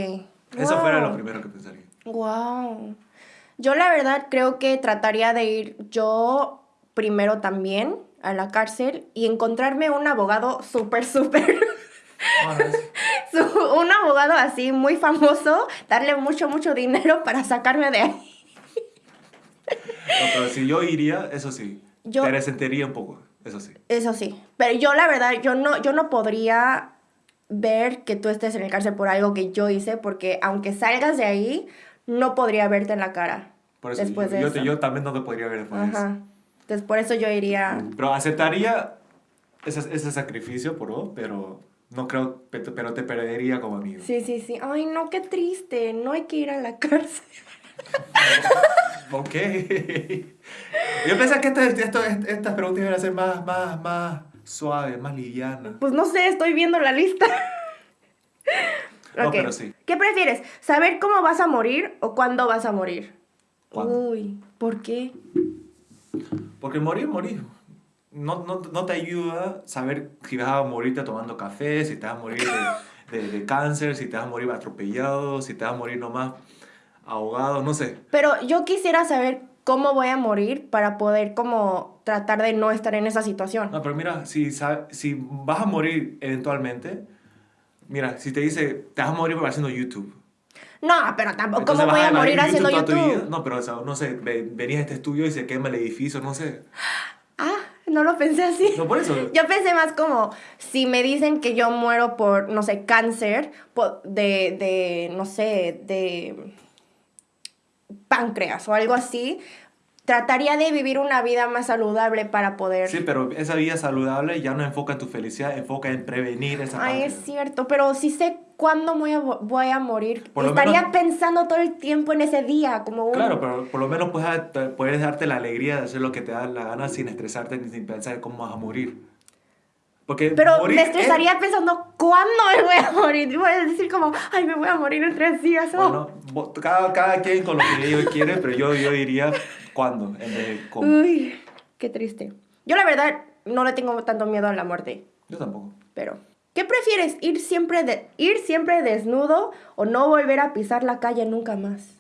Eso fuera lo primero que pensaría. Wow. Yo la verdad creo que trataría de ir yo primero también a la cárcel y encontrarme un abogado súper, súper... un abogado así muy famoso, darle mucho, mucho dinero para sacarme de ahí. No, pero si yo iría, eso sí. Yo, te resentiría un poco, eso sí. Eso sí. Pero yo, la verdad, yo no, yo no podría ver que tú estés en el cárcel por algo que yo hice, porque aunque salgas de ahí, no podría verte en la cara. Por eso, después yo, de yo, también no te podría ver después Ajá. Entonces, por eso yo iría... Pero aceptaría ese, ese sacrificio por pero no creo, pero te perdería como amigo. Sí, sí, sí. Ay, no, qué triste. No hay que ir a la cárcel. ok. Yo pensé que esto, estas preguntas iban a ser más, más, más suaves, más livianas. Pues no sé, estoy viendo la lista. No, pero sí. ¿Qué prefieres? ¿Saber cómo vas a morir o cuándo vas a morir? Uy, ¿por qué? Porque morir, morir. No, no, no, te ayuda saber si vas a morirte tomando café, si te vas a morir de, de, de cáncer, si te vas a morir atropellado, si te vas a morir nomás ahogado, no sé. Pero yo quisiera saber cómo voy a morir para poder como tratar de no estar en esa situación. No, pero mira, si, si vas a morir eventualmente, mira, si te dice, te vas a morir haciendo YouTube. No, pero tampoco, ¿cómo voy a, morir haciendo YouTube? No, pero, o sea, no sé, venías a este estudio y se quema el edificio, no sé. Ah, no lo pensé así. No, por eso. Yo pensé más como, si me dicen que yo muero por, no sé, cáncer, de, de no sé, de páncreas o algo así, trataría de vivir una vida más saludable para poder... Sí, pero esa vida saludable ya no enfoca en tu felicidad, enfoca en prevenir esa Ay, es cierto, pero si sé cuándo voy a, voy a morir, estaría pensando todo el tiempo en ese día, como Claro, pero por lo menos puedes, puedes darte la alegría de hacer lo que te da la gana sin estresarte ni sin pensar cómo vas a morir. Porque Pero me estresaría pensando cuándo me voy a morir. Voy a decir como, ay, me voy a morir en tres días. Bueno, cada, cada quien con lo que ellos quiere, pero yo, yo diría cuándo en cómo. Uy, qué triste. Yo la verdad no le tengo tanto miedo a la muerte. Yo tampoco. Pero, ¿qué prefieres? ¿Ir siempre, de, ir siempre desnudo o no volver a pisar la calle nunca más?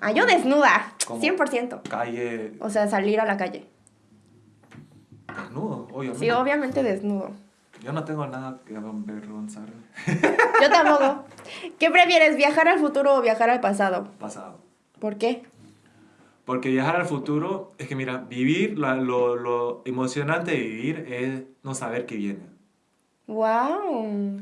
Ah, yo desnuda, 100%. Calle. O sea, salir a la calle. Desnudo, obviamente. Sí, obviamente desnudo. Yo no tengo nada que avergonzar. Yo tampoco. ¿Qué prefieres, viajar al futuro o viajar al pasado? Pasado. ¿Por qué? Porque viajar al futuro es que, mira, vivir, la- lo, lo emocionante de vivir es no saber qué viene. Wow.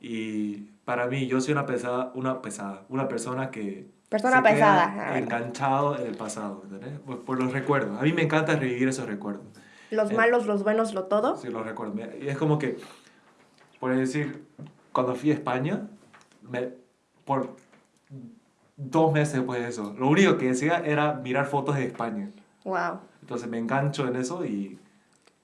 Y para mí, yo soy una pesada, una pesada, una persona que... Persona se queda pesada, ah, Enganchado en el pasado, ¿entendés? Por, por los recuerdos. A mí me encanta revivir esos recuerdos. Los Eh, malos, los buenos, lo todo. Sí, los recuerdo. Y es como que, por decir, cuando fui a España, me, por dos meses después de eso, lo único que decía era mirar fotos de España. Wow. Entonces me engancho en eso y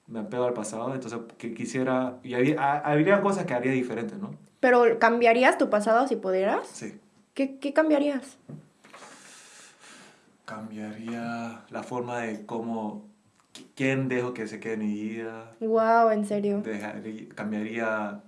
me apego al pasado. Entonces que quisiera, y había, habría cosas que haría diferentes, ¿no? Pero ¿cambiarías tu pasado si pudieras? Sí. ¿Qué, qué cambiarías? Cambiaría la forma de cómo, quién dejo que se quede en mi vida. Wow, en serio. Dejaría- cambiaría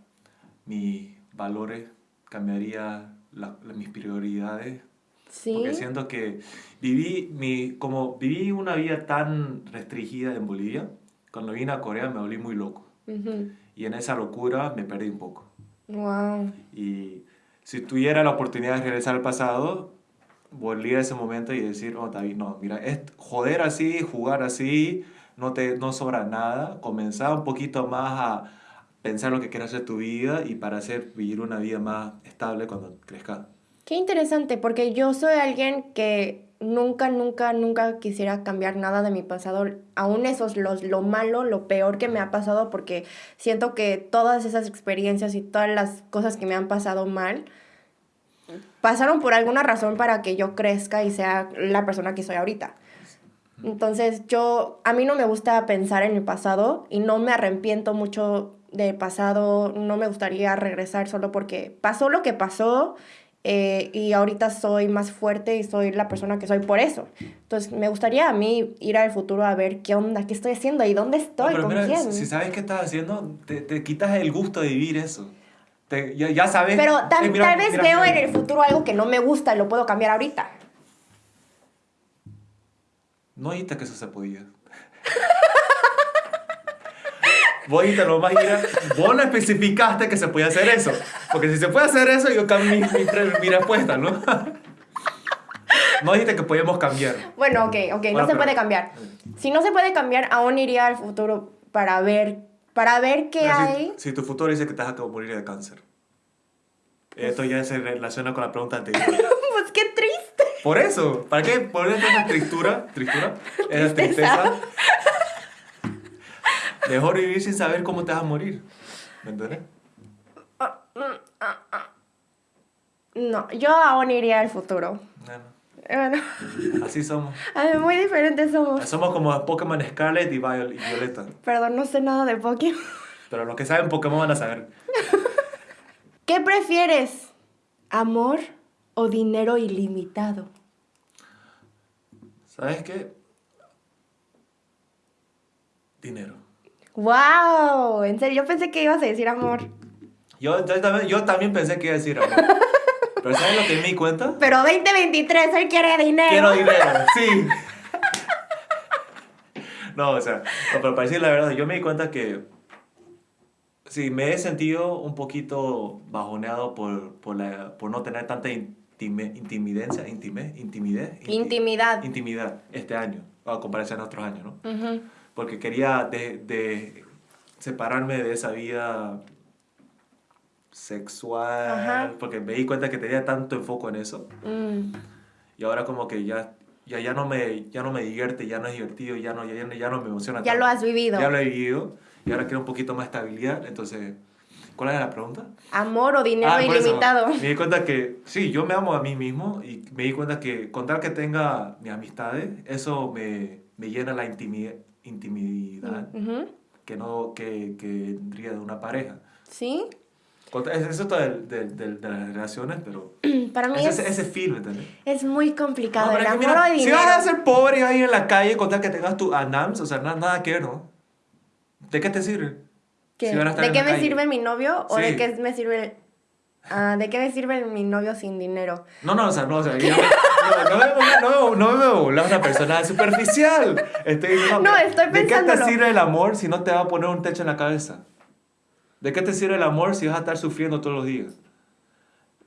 mis valores, cambiaría la- la- mis prioridades. Sí. Porque siento que viví, mi, como viví una vida tan restringida en Bolivia, cuando vine a Corea me volví muy loco. Ujú. Y en esa locura me perdí un poco. Wow. Y si tuviera la oportunidad de regresar al pasado, volver a ese momento y decir, oh David, no, mira, es joder así, jugar así, no te no sobra nada, comenzar un poquito más a pensar lo que quieres hacer tu vida y para hacer vivir una vida más estable cuando crezcas. Qué interesante, porque yo soy alguien que nunca, nunca, nunca quisiera cambiar nada de mi pasado. Aún eso es los, lo malo, lo peor que me ha pasado, porque siento que todas esas experiencias y todas las cosas que me han pasado mal pasaron por alguna razón para que yo crezca y sea la persona que soy ahorita. Entonces yo, a mí no me gusta pensar en el pasado y no me arrepiento mucho del pasado, no me gustaría regresar solo porque pasó lo que pasó eh, y ahorita soy más fuerte y soy la persona que soy por eso. Entonces me gustaría a mí ir al futuro a ver qué onda, qué estoy haciendo y dónde No, estoy, pero con mira, quién. si sabes qué estás haciendo, te, te quitas el gusto de vivir eso. Te- ya, ya sabes. Pero tal, eh, mira, tal vez mira, veo en el futuro algo que no me gusta y lo puedo cambiar ahorita. No dijiste que eso se podía. Vos dijiste lo más mira, vos no especificaste que se podía hacer eso. Porque si se puede hacer eso, yo cambio mi, mi, re- mi respuesta, ¿no? No dijiste que podíamos cambiar. Bueno, ok, ok, Bueno, no se pero- puede cambiar. Si no se puede cambiar, aún iría al futuro para ver, para ver qué si- hay. Si, tu futuro dice que te vas a morir de cáncer. Esto ya se relaciona con la pregunta anterior. pues qué triste. Por eso, ¿para qué poner esa tristura? ¿Tristura? Esa Tristeza. Mejor vivir sin saber cómo te vas a morir. ¿Me entiendes? No, yo aún iría al futuro. Bueno, Bueno, así somos. muy diferentes somos. Somos como Pokémon Scarlet y Violeta. Perdón, no sé nada de Pokémon. Pero los que saben Pokémon van a saber. ¿Qué prefieres? ¿Amor o dinero ilimitado? ¿Sabes qué? Dinero. ¡Wow! En serio, yo pensé que ibas a decir amor. Yo, yo, también, yo también pensé que iba a decir amor. Pero ¿sabes lo que me di cuenta? Pero 2023, él quiere dinero. Quiero dinero, sí. No, o sea, no, pero para decir la verdad, yo me di cuenta que sí, me he sentido un poquito bajoneado por, por, la, por no tener tanta intime, intimidencia, intime, intimidez, inti- Intimidad. intimidad este año, a comparación a otros años, ¿no? Ujú. Porque quería de, de separarme de esa vida sexual, Ajá. porque me di cuenta que tenía tanto enfoque en eso. Mm. Y ahora como que ya, ya, ya, no, me, ya no me divierte, ya no es divertido, ya no, ya, ya no- ya no me emociona Ya tanto. lo has vivido. Ya lo he vivido. Y ahora quiero un poquito más estabilidad. Entonces, ¿cuál era la pregunta? Amor o dinero Ah, por eso, ilimitado. me di cuenta que sí, yo me amo a mí mismo y me di cuenta que con tal que tenga mis amistades, eso me, me llena la intimi- intimidad Ujú. que no que, que tendría de una pareja. ¿Sí? Eso todo del- del- del- de, las relaciones, pero Para mí ese, es, ese film, ¿entendés? es muy complicado. No, el amor mira, o si dinero. vas a ser pobre ahí en la calle con tal que tengas tu ANAMS, o sea, nada, nada que ver, ¿no? ¿De qué te sirve? ¿Qué? Van a estar ¿De en qué la me calle. sirve mi novio o Sí. de qué me sirve ah, de qué me sirve mi novio sin dinero? No, no, o sea, no, o sea, yo- no, no, me, ponga- no, me- no me una persona superficial. Estoy diciendo, No, estoy ¿De qué te sirve el amor si no te va a poner un techo en la cabeza? ¿De qué te sirve el amor si vas a estar sufriendo todos los días?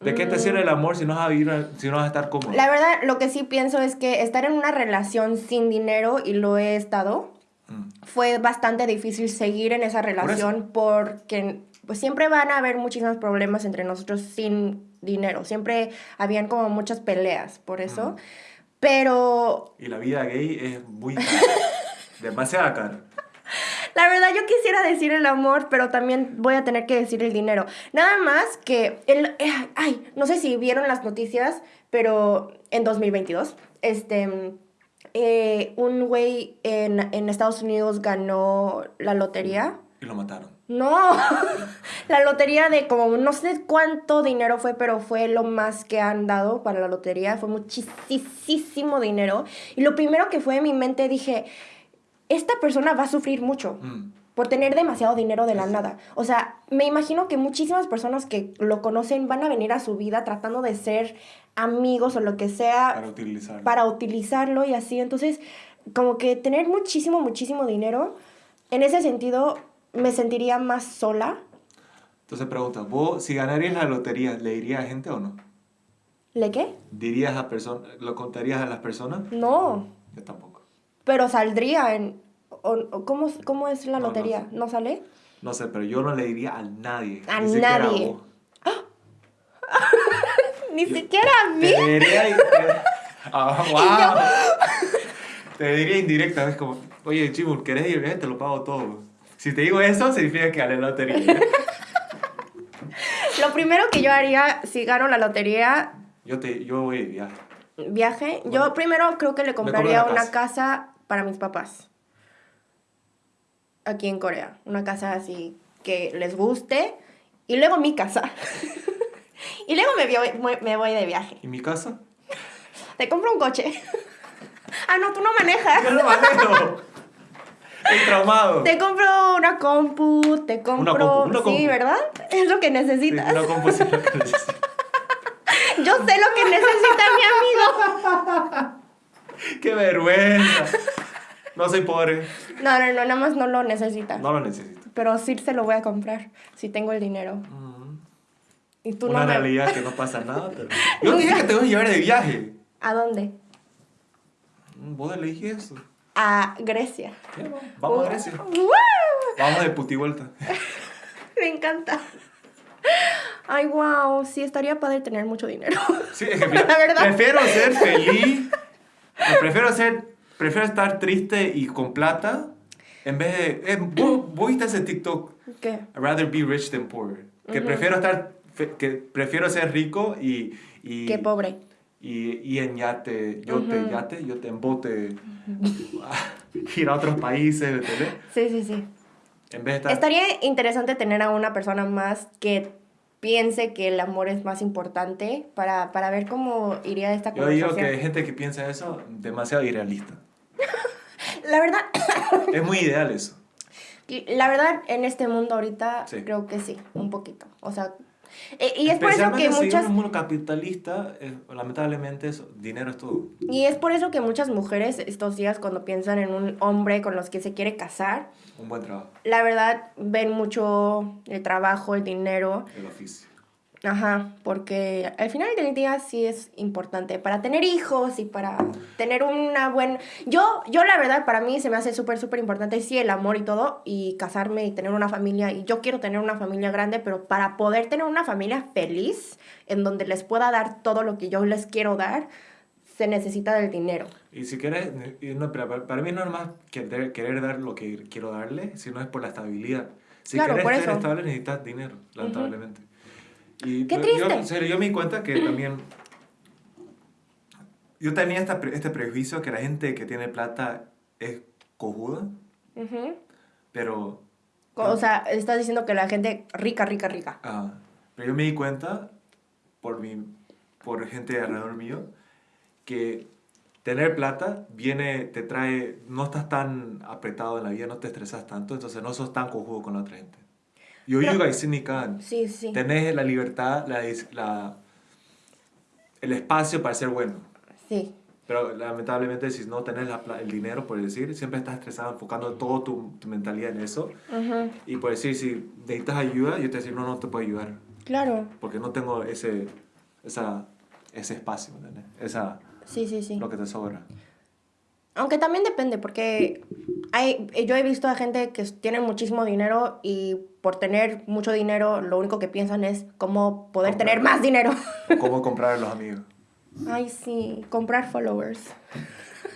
¿De qué te sirve el amor si no vas a vivir, si no vas a estar cómodo? La verdad, lo que sí pienso es que estar en una relación sin dinero, y lo he estado, Mm. fue bastante difícil seguir en esa relación porque pues, siempre van a haber muchísimos problemas entre nosotros sin dinero. Siempre habían como muchas peleas por eso. Pero Y la vida gay es muy cara. Demasiada cara. la verdad yo quisiera decir el amor, pero también voy a tener que decir el dinero. Nada más que el ay, no sé si vieron las noticias, pero en 2022 este eh, un güey en, en Estados Unidos ganó la lotería. Y lo mataron. No, la lotería de como no sé cuánto dinero fue, pero fue lo más que han dado para la lotería, fue muchísimo dinero. Y lo primero que fue en mi mente dije, esta persona va a sufrir mucho Mm. Por tener demasiado dinero de la nada. O sea, me imagino que muchísimas personas que lo conocen van a venir a su vida tratando de ser amigos o lo que sea Para utilizar. para utilizarlo y así. Entonces, como que tener muchísimo, muchísimo dinero, en ese sentido, me sentiría más sola. Entonces pregunta, ¿vos si ganarías la lotería, le dirías a gente o no? ¿Le qué? ¿Dirías a personas, lo contarías a las personas? No, Yo tampoco. pero saldría en... o- o ¿cómo, ¿Cómo es la No, no lotería? sé. ¿No sale? No sé, pero yo no le diría a nadie. A ni nadie. Ni siquiera a mí. Te diría... Ah, wow. Te diría indirecta, es como, oye, Chimul, ¿querés ir? Eh, Te lo pago todo. Si te digo eso, significa que gané la lotería. Lo primero que yo haría si gano la lotería, Yo, te, yo voy de viaje. viaje, Bueno, yo primero creo que le compraría una una casa. casa para mis papás. Aquí en Corea. Una casa así que les guste. Y luego mi casa. y luego me voy, me voy de viaje. ¿Y mi casa? Te compro un coche. ah, no, tú no manejas. Yo lo manejo. Traumado. Te compro una compu, te compro... compu, una Sí, compu. ¿verdad? Es lo que Sí, necesitas. una composición que necesito. Yo sé lo que necesita mi amigo. ¡Qué vergüenza! No soy pobre. No, no, no, nada más no lo necesita. No lo necesito. Pero sí se lo voy a comprar si tengo el dinero. Y tú Una no me... realidad que no pasa nada. Pero... Yo dije que te voy a llevar de viaje. ¿A dónde? Mm, Vos le dije eso. A Grecia. Vamos. A Grecia. ¡Wow! Vamos de puti vuelta. Me encanta. Ay, wow, sí, estaría padre tener mucho dinero. Sí, es que mira, La verdad. prefiero ser feliz. Prefiero ser. Prefiero estar triste y con plata. En vez de. Eh, ¿vos, vos viste ese TikTok? ¿Qué? I'd rather be rich than poor. Que prefiero estar. Que prefiero ser rico y. y Qué pobre. y, y en yate, yo te yate, yo te en bote, ir a otros países, ¿entendés? Sí, sí, sí. En vez de estar... Estaría interesante tener a una persona más que piense que el amor es más importante para, para ver cómo iría esta Yo digo conversación. que hay gente que piensa eso demasiado irrealista. La verdad, Es muy ideal eso. la verdad, en este mundo ahorita Sí. creo que sí, un poquito. O sea, e- y es por eso que si muchas... en un mundo capitalista, eh, lamentablemente, eso, dinero es todo. Y es por eso que muchas mujeres estos días cuando piensan en un hombre con los que se quiere casar, Un buen trabajo, la verdad ven mucho el trabajo, el dinero, el oficio. Ajá, porque al final del día sí es importante para tener hijos y para tener una buena... Yo, yo la verdad para mí se me hace súper, súper importante, sí, el amor y todo, y casarme y tener una familia, y yo quiero tener una familia grande, pero para poder tener una familia feliz, en donde les pueda dar todo lo que yo les quiero dar, se necesita del dinero. Y si quieres, no, pero para, mí no es más querer, querer dar lo que quiero darle, sino es por la estabilidad. Si Claro, quieres ser eso. estable necesitas dinero, lamentablemente. Y Qué yo- triste. Yo, en serio, yo me di cuenta que también... Yo tenía esta, este prejuicio que la gente que tiene plata es cojuda, Ujú. pero... O sea, estás diciendo que la gente rica, rica, rica. ah, pero yo me di cuenta, por, mi, por gente alrededor mío, que tener plata viene, te trae, no estás tan apretado en la vida, no te estresas tanto, entonces no sos tan cojudo con la otra gente. Yo Pero- digo que ni can. Sí, sí. Tenés la libertad, la, el espacio para ser bueno. Sí. Pero lamentablemente si no tenés la el dinero, por decir, siempre estás estresado, enfocando toda tu, tu mentalidad en eso. Ujú. Y por decir, si necesitas ayuda, yo te decir, no, no te puedo ayudar. Claro. Porque no tengo ese, esa, ese espacio, ¿me entiendes? Esa, Sí, sí, sí. lo que te sobra. Aunque también depende, porque hay, yo he visto a gente que tiene muchísimo dinero y por tener mucho dinero lo único que piensan es cómo poder Comprar. tener más dinero. O cómo comprar a los amigos. Ay, sí, comprar followers.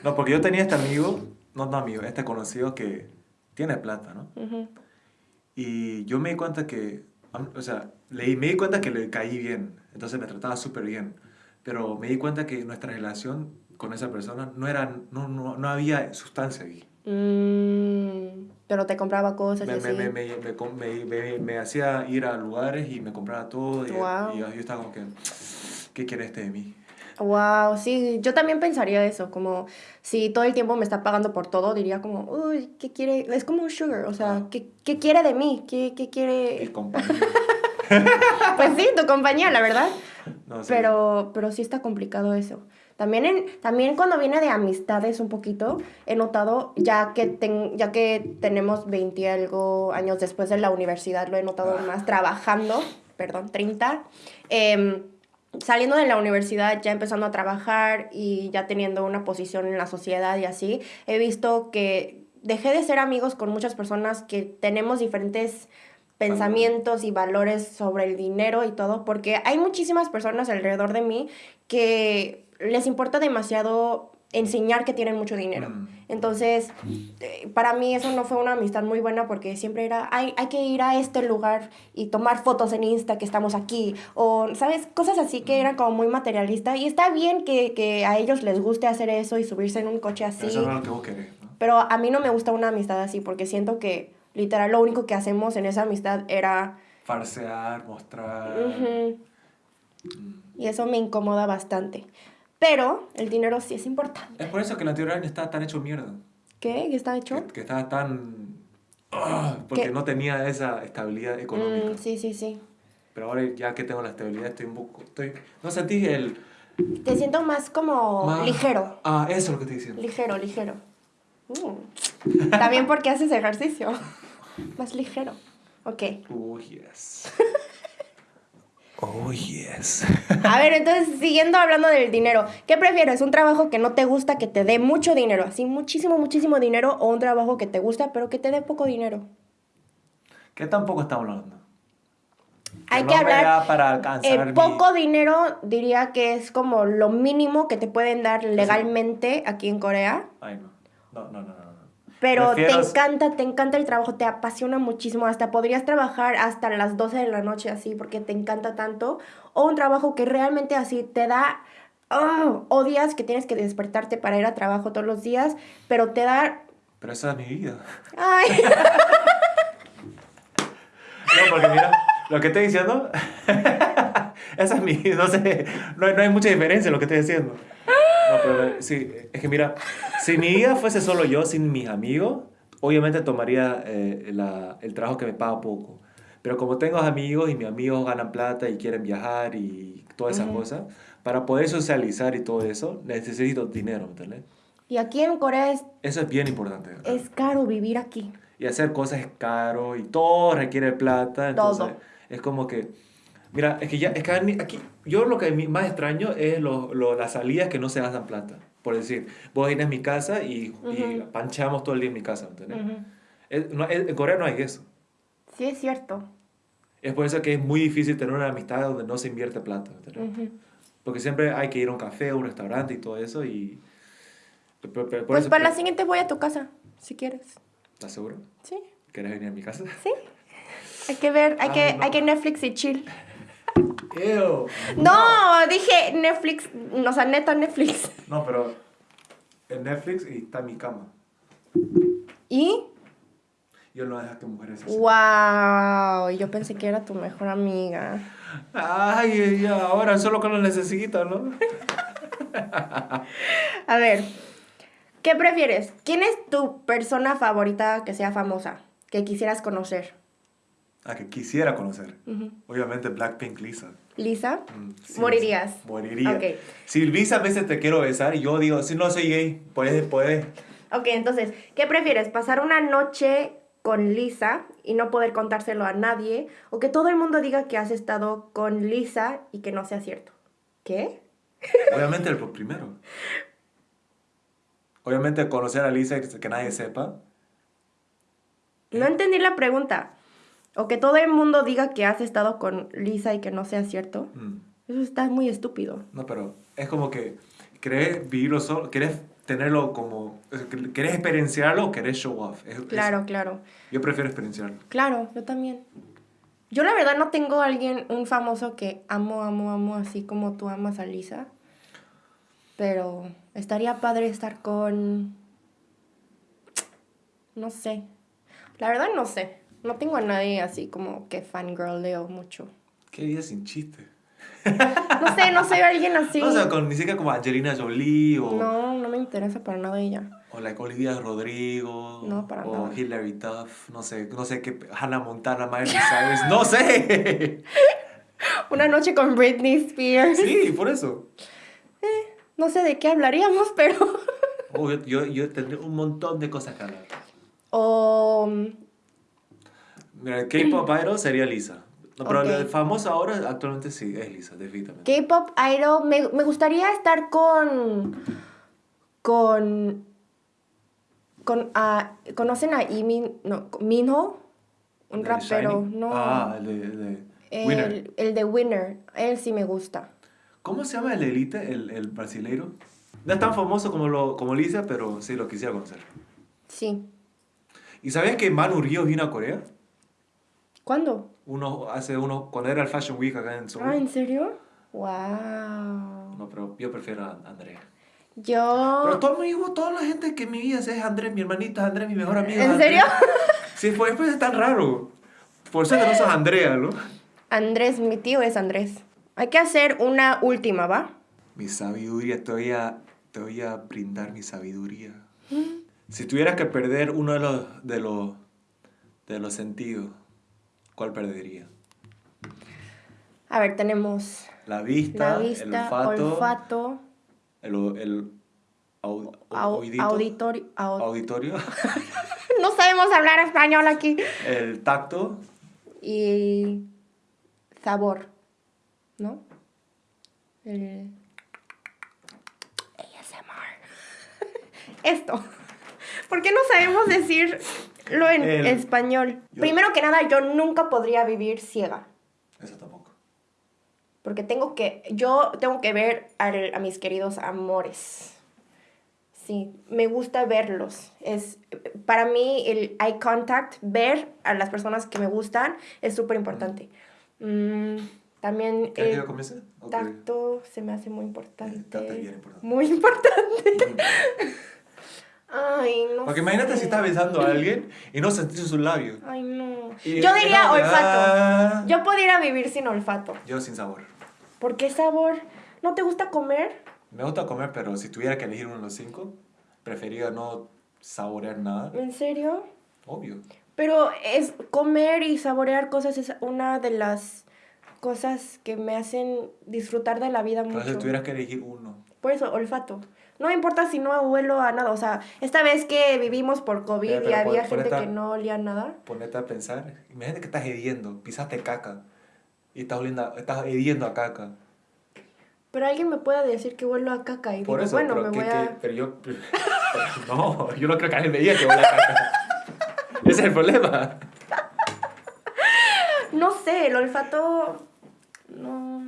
No, porque yo tenía este amigo, no, no amigo, este conocido que tiene plata, ¿no? Y yo me di cuenta que, o sea, le, me di cuenta que le caí bien, entonces me trataba súper bien. Pero me di cuenta que nuestra relación con esa persona no era, no, no, no había sustancia ahí. Mm, pero te compraba cosas y Me, así. me, me, me, me, com- me, me- me hacía ir a lugares y me compraba todo. Y, Wow. y yo, yo estaba como que, ¿qué quiere este de mí? Wow, sí, yo también pensaría eso, como si todo el tiempo me está pagando por todo, diría como, uy, ¿qué quiere? Es como un sugar, o sea, Ah. ¿qué, qué quiere de mí? ¿Qué, qué Y quiere? compañía. Pues sí, tu compañía, la verdad. No, sí. Pero, pero sí está complicado eso. También, en, también cuando viene de amistades un poquito, he notado, ya que, ten- ya que tenemos 20 y algo años después de la universidad, lo he notado Ah. más trabajando, perdón, 30, em, saliendo de la universidad, ya empezando a trabajar y ya teniendo una posición en la sociedad y así, he visto que dejé de ser amigos con muchas personas que tenemos diferentes pensamientos y valores sobre el dinero y todo, porque hay muchísimas personas alrededor de mí que les importa demasiado enseñar que tienen mucho dinero. Mm. Entonces, eh, para mí eso no fue una amistad muy buena porque siempre era, hay, hay que ir a este lugar y tomar fotos en Insta que estamos aquí, o, ¿sabes? Cosas así que eran como muy materialistas. Y está bien que, que a ellos les guste hacer eso y subirse en un coche así. Eso no es lo que vos querés, ¿no? Pero a mí no me gusta una amistad así porque siento que literal lo único que hacemos en esa amistad era... Farsear, mostrar. Mm. y eso me incomoda bastante. Pero el dinero sí es importante. Es por eso que anterior año estaba tan hecho mierda. ¿Qué? ¿Qué está hecho? Que, que estaba tan... ah, porque ¿Qué? no tenía esa estabilidad económica. Mm, sí, sí, sí. Pero ahora ya que tengo la estabilidad estoy un poco... Estoy, no sentí el... Te siento más como más- ligero. Ah, eso es lo que estoy diciendo. Ligero, ligero. Mm. También porque haces ejercicio. Más ligero. Ok. Oh, yes. Oh, yes. A ver, entonces, siguiendo hablando del dinero, ¿qué prefieres? ¿Un trabajo que no te gusta, que te dé mucho dinero, así muchísimo, muchísimo dinero, o un trabajo que te gusta, pero que te dé poco dinero? ¿Qué tampoco estamos hablando? Hay no que hablar. para alcanzar El mi- poco dinero diría que es como lo mínimo que te pueden dar legalmente aquí en Corea. Ay, no, no, no. no. Pero te encanta, te encanta el trabajo, te apasiona muchísimo, hasta podrías trabajar hasta las 12 de la noche así porque te encanta tanto, o un trabajo que realmente así te da, oh, odias que tienes que despertarte para ir a trabajo todos los días, pero te da, Pero esa es mi vida. ay, No, porque mira, lo que estoy diciendo, esa es mi, no sé, no, no hay mucha diferencia en lo que estoy diciendo. No, pero sí, es que mira, si mi vida fuese solo yo, sin mis amigos, obviamente tomaría eh, la- el trabajo que me paga poco. Pero como tengo amigos y mis amigos ganan plata y quieren viajar y todas esas cosas, para poder socializar y todo eso, necesito dinero, ¿me entiendes? y aquí en Corea es, Eso es bien importante. ¿verdad? es caro vivir aquí. y hacer cosas es caro y todo requiere plata. Entonces, Todo. es como que, mira, es que ya, es que aquí- yo lo que más extraño es lo, lo- las salidas que no se gastan plata. Por decir, vos vienes a mi casa y, y Ujú. panchamos todo el día en mi casa, ¿entendés? Ujú. Es- no- es- en Corea no hay eso. Sí, es cierto. Es por eso que es muy difícil tener una amistad donde no se invierte plata, ¿entendés? Ujú. Porque siempre hay que ir a un café, a un restaurante y todo eso y... pero- pero por Pues eso para la siguiente voy a tu casa, si quieres. ¿Estás seguro? Sí, ¿Quieres venir a mi casa? sí. Hay que ver, hay, Ay, que, no. hay que Netflix y chill. Ew. No, dije Netflix, o sea, neta Netflix. No, pero en Netflix y está mi cama. ¿Y? Yo no dejo que mujeres así. Wow, yo pensé que era tu mejor amiga. Ay, ya, ahora solo que lo necesito, ¿no? A ver, ¿qué prefieres? ¿Quién es tu persona favorita que sea famosa? Que quisieras conocer. A que quisiera conocer. Obviamente Blackpink Lisa. ¿Lisa? Mm, sí, Morirías. Moriría. Ok. Si Lisa a veces te quiero besar y yo digo, si no soy gay, puedes, puedes. Ok, entonces, ¿qué prefieres? ¿Pasar una noche con Lisa y no poder contárselo a nadie? ¿O que todo el mundo diga que has estado con Lisa y que no sea cierto? ¿Qué? Obviamente el primero. Obviamente conocer a Lisa y que nadie sepa. No entendí la pregunta. O que todo el mundo diga que has estado con Lisa y que no sea cierto. Mm. Eso está muy estúpido. No, pero es como que querés vivirlo solo, querés tenerlo como, querés experienciarlo o querés show off. Es- es- Claro, claro. yo prefiero experienciarlo. Claro, yo también. Yo la verdad no tengo a alguien, un famoso que amo, amo, amo, así como tú amas a Lisa. Pero estaría padre estar con... No sé. La verdad no sé. No tengo a nadie así como que fangirleo mucho. Qué vida sin chiste. No sé, no soy alguien así. No, o sea, con, ni siquiera como Angelina Jolie o, No, no me interesa para nada ella. o like Olivia Rodrigo. No, para o nada. Hilary Duff, no sé, no sé qué, Hannah Montana, Miley Cyrus, no sé. Una noche con Britney Spears. sí, por eso. No sé de qué hablaríamos, pero... Oh, yo, yo, yo tendré un montón de cosas que hablar. O... Mira, el K-pop idol sería Lisa. No, pero Ok. el famoso ahora actualmente sí, es Lisa, definitivamente. K-pop idol, me, me gustaría estar con. con. con. ah, ¿Conocen a Imin, no, Minho? Un ¿El de rapero, no. Ah, el de, el de Winner. el, de Winner, él sí me gusta. ¿Cómo se llama el Elite, el, el brasileiro? No es tan famoso como, lo, como Lisa, pero sí lo quisiera conocer. Sí. ¿Y sabías que Manu Río vino a Corea? ¿Cuándo? Uno, hace uno, cuando era el Fashion Week acá en. Ah, ¿en serio? Wow. No, pero yo prefiero a Andrea. Yo. Pero todo mi hijo, toda la gente que en mi vida es Andrés, mi hermanita Andrés, mi mejor amiga. ¿En Andrés. serio? Sí, pues después es tan raro. Por eso no sos Andrea, ¿no? Andrés, mi tío es Andrés. Hay que hacer una última, ¿va? Mi sabiduría, te voy a, te voy a brindar mi sabiduría. Si tuvieras que perder uno de los, de los, de los sentidos, ¿cuál perdería? A ver, tenemos La vista, la vista, el olfato, olfato, el, el au- au- oídito, auditorio. au- auditorio, no sabemos hablar español aquí. el tacto, Y sabor, ¿no? El ASMR. Esto. ¿Por qué no sabemos decirlo en El- español? Yo- Primero que nada, yo nunca podría vivir ciega. eso tampoco. Porque tengo que, yo tengo que ver al- a mis queridos amores. Sí, me gusta verlos. Es, para mí el eye contact, ver a las personas que me gustan, es súper importante. Mm, también ¿Quieres que el tacto se me hace muy importante. El tacto es bien importante. Muy importante. Ay, no Porque imagínate sé. si estás besando a alguien y no sentís sus labios. Ay, no. Y- Yo diría olfato. Yo pudiera vivir sin olfato. Yo sin sabor. ¿Por qué sabor? ¿No te gusta comer? Me gusta comer, pero si tuviera que elegir uno de los cinco, preferiría no saborear nada. ¿En serio? Obvio. Pero es comer y saborear cosas es una de las cosas que me hacen disfrutar de la vida Pero si mucho. tuvieras que elegir uno. Por eso, olfato. No me importa si no huelo a nada. O sea, esta vez que vivimos por COVID y había pon- gente a- que no olía a nada. Ponete a pensar. Imagínate que estás hediendo, pisaste caca y estás, oliendo, estás hediendo a caca. Pero alguien me puede decir que huelo a caca y Por digo, eso, bueno, pero, me que- voy que- a... pero yo... pero no, yo no creo que alguien me diga que huele a caca. Ese es el problema. No sé, el olfato... No...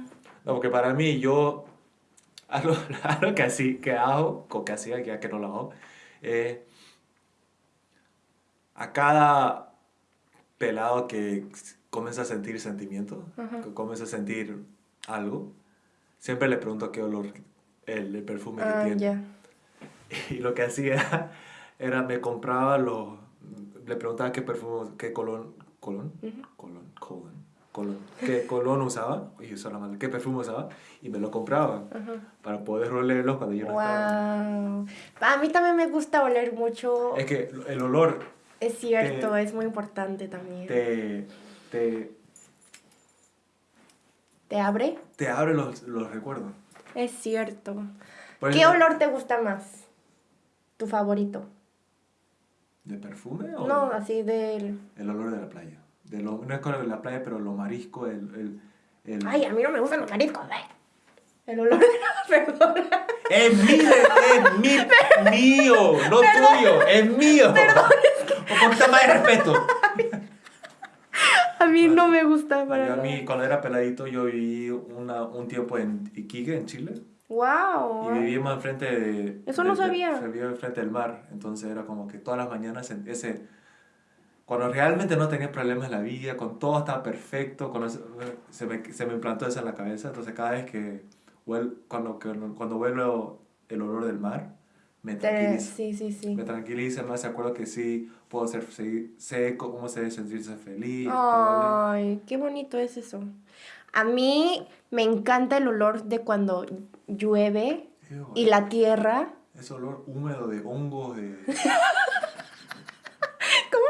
No, porque para mí yo... Algo, algo que, así, que hago, o que hacía, ya que no lo hago, eh, a cada pelado que comienza a sentir sentimiento, Ajá. que comienza a sentir algo, siempre le pregunto qué olor el, el perfume Ah, que tiene. ya. Y lo que hacía era me compraba los... Le preguntaba qué perfume, qué colón... ¿Colón? Ujú. Colón, colón, colón. ¿Qué colón usaba? Y madre. ¿Qué perfume usaba? Y me lo compraba Ajá. para poder olerlos cuando yo no estaba. Wow. A mí también me gusta oler mucho. Es que el olor Es cierto, te- es muy importante también. te, te, ¿Te abre? te abre los, los recuerdos. Es cierto. Por ¿Qué olor te gusta más? ¿Tu favorito? ¿De perfume o No, así del... el olor de la playa? De lo, no es con el de la playa, pero lo marisco, el... el, el Ay, a mí no me gustan los mariscos. eh. El olor de la perdona. Es mío, es mío, no tuyo, es mío. Un poquito más de respeto. A mí no me gusta para a mí, cuando era peladito, yo viví una, un tiempo en Iquique, en Chile. Wow. Y vivíamos enfrente de... Eso no de- de- sabía. Vivía enfrente del mar. Entonces era como que todas las mañanas ese... Cuando realmente no tenía problemas en la vida, con todo estaba perfecto, cuando se, me, se me implantó eso en la cabeza. Entonces cada vez que... huel- cuando, cuando huelo el olor del mar, me tranquiliza. Sí, sí, sí. Me tranquiliza, me hace acuerdo que sí, puedo ser, sé, sé cómo se debe sentirse feliz. Ay, qué bonito es eso. A mí me encanta el olor de cuando llueve Ew, y la tierra. Ese olor húmedo de hongos, de...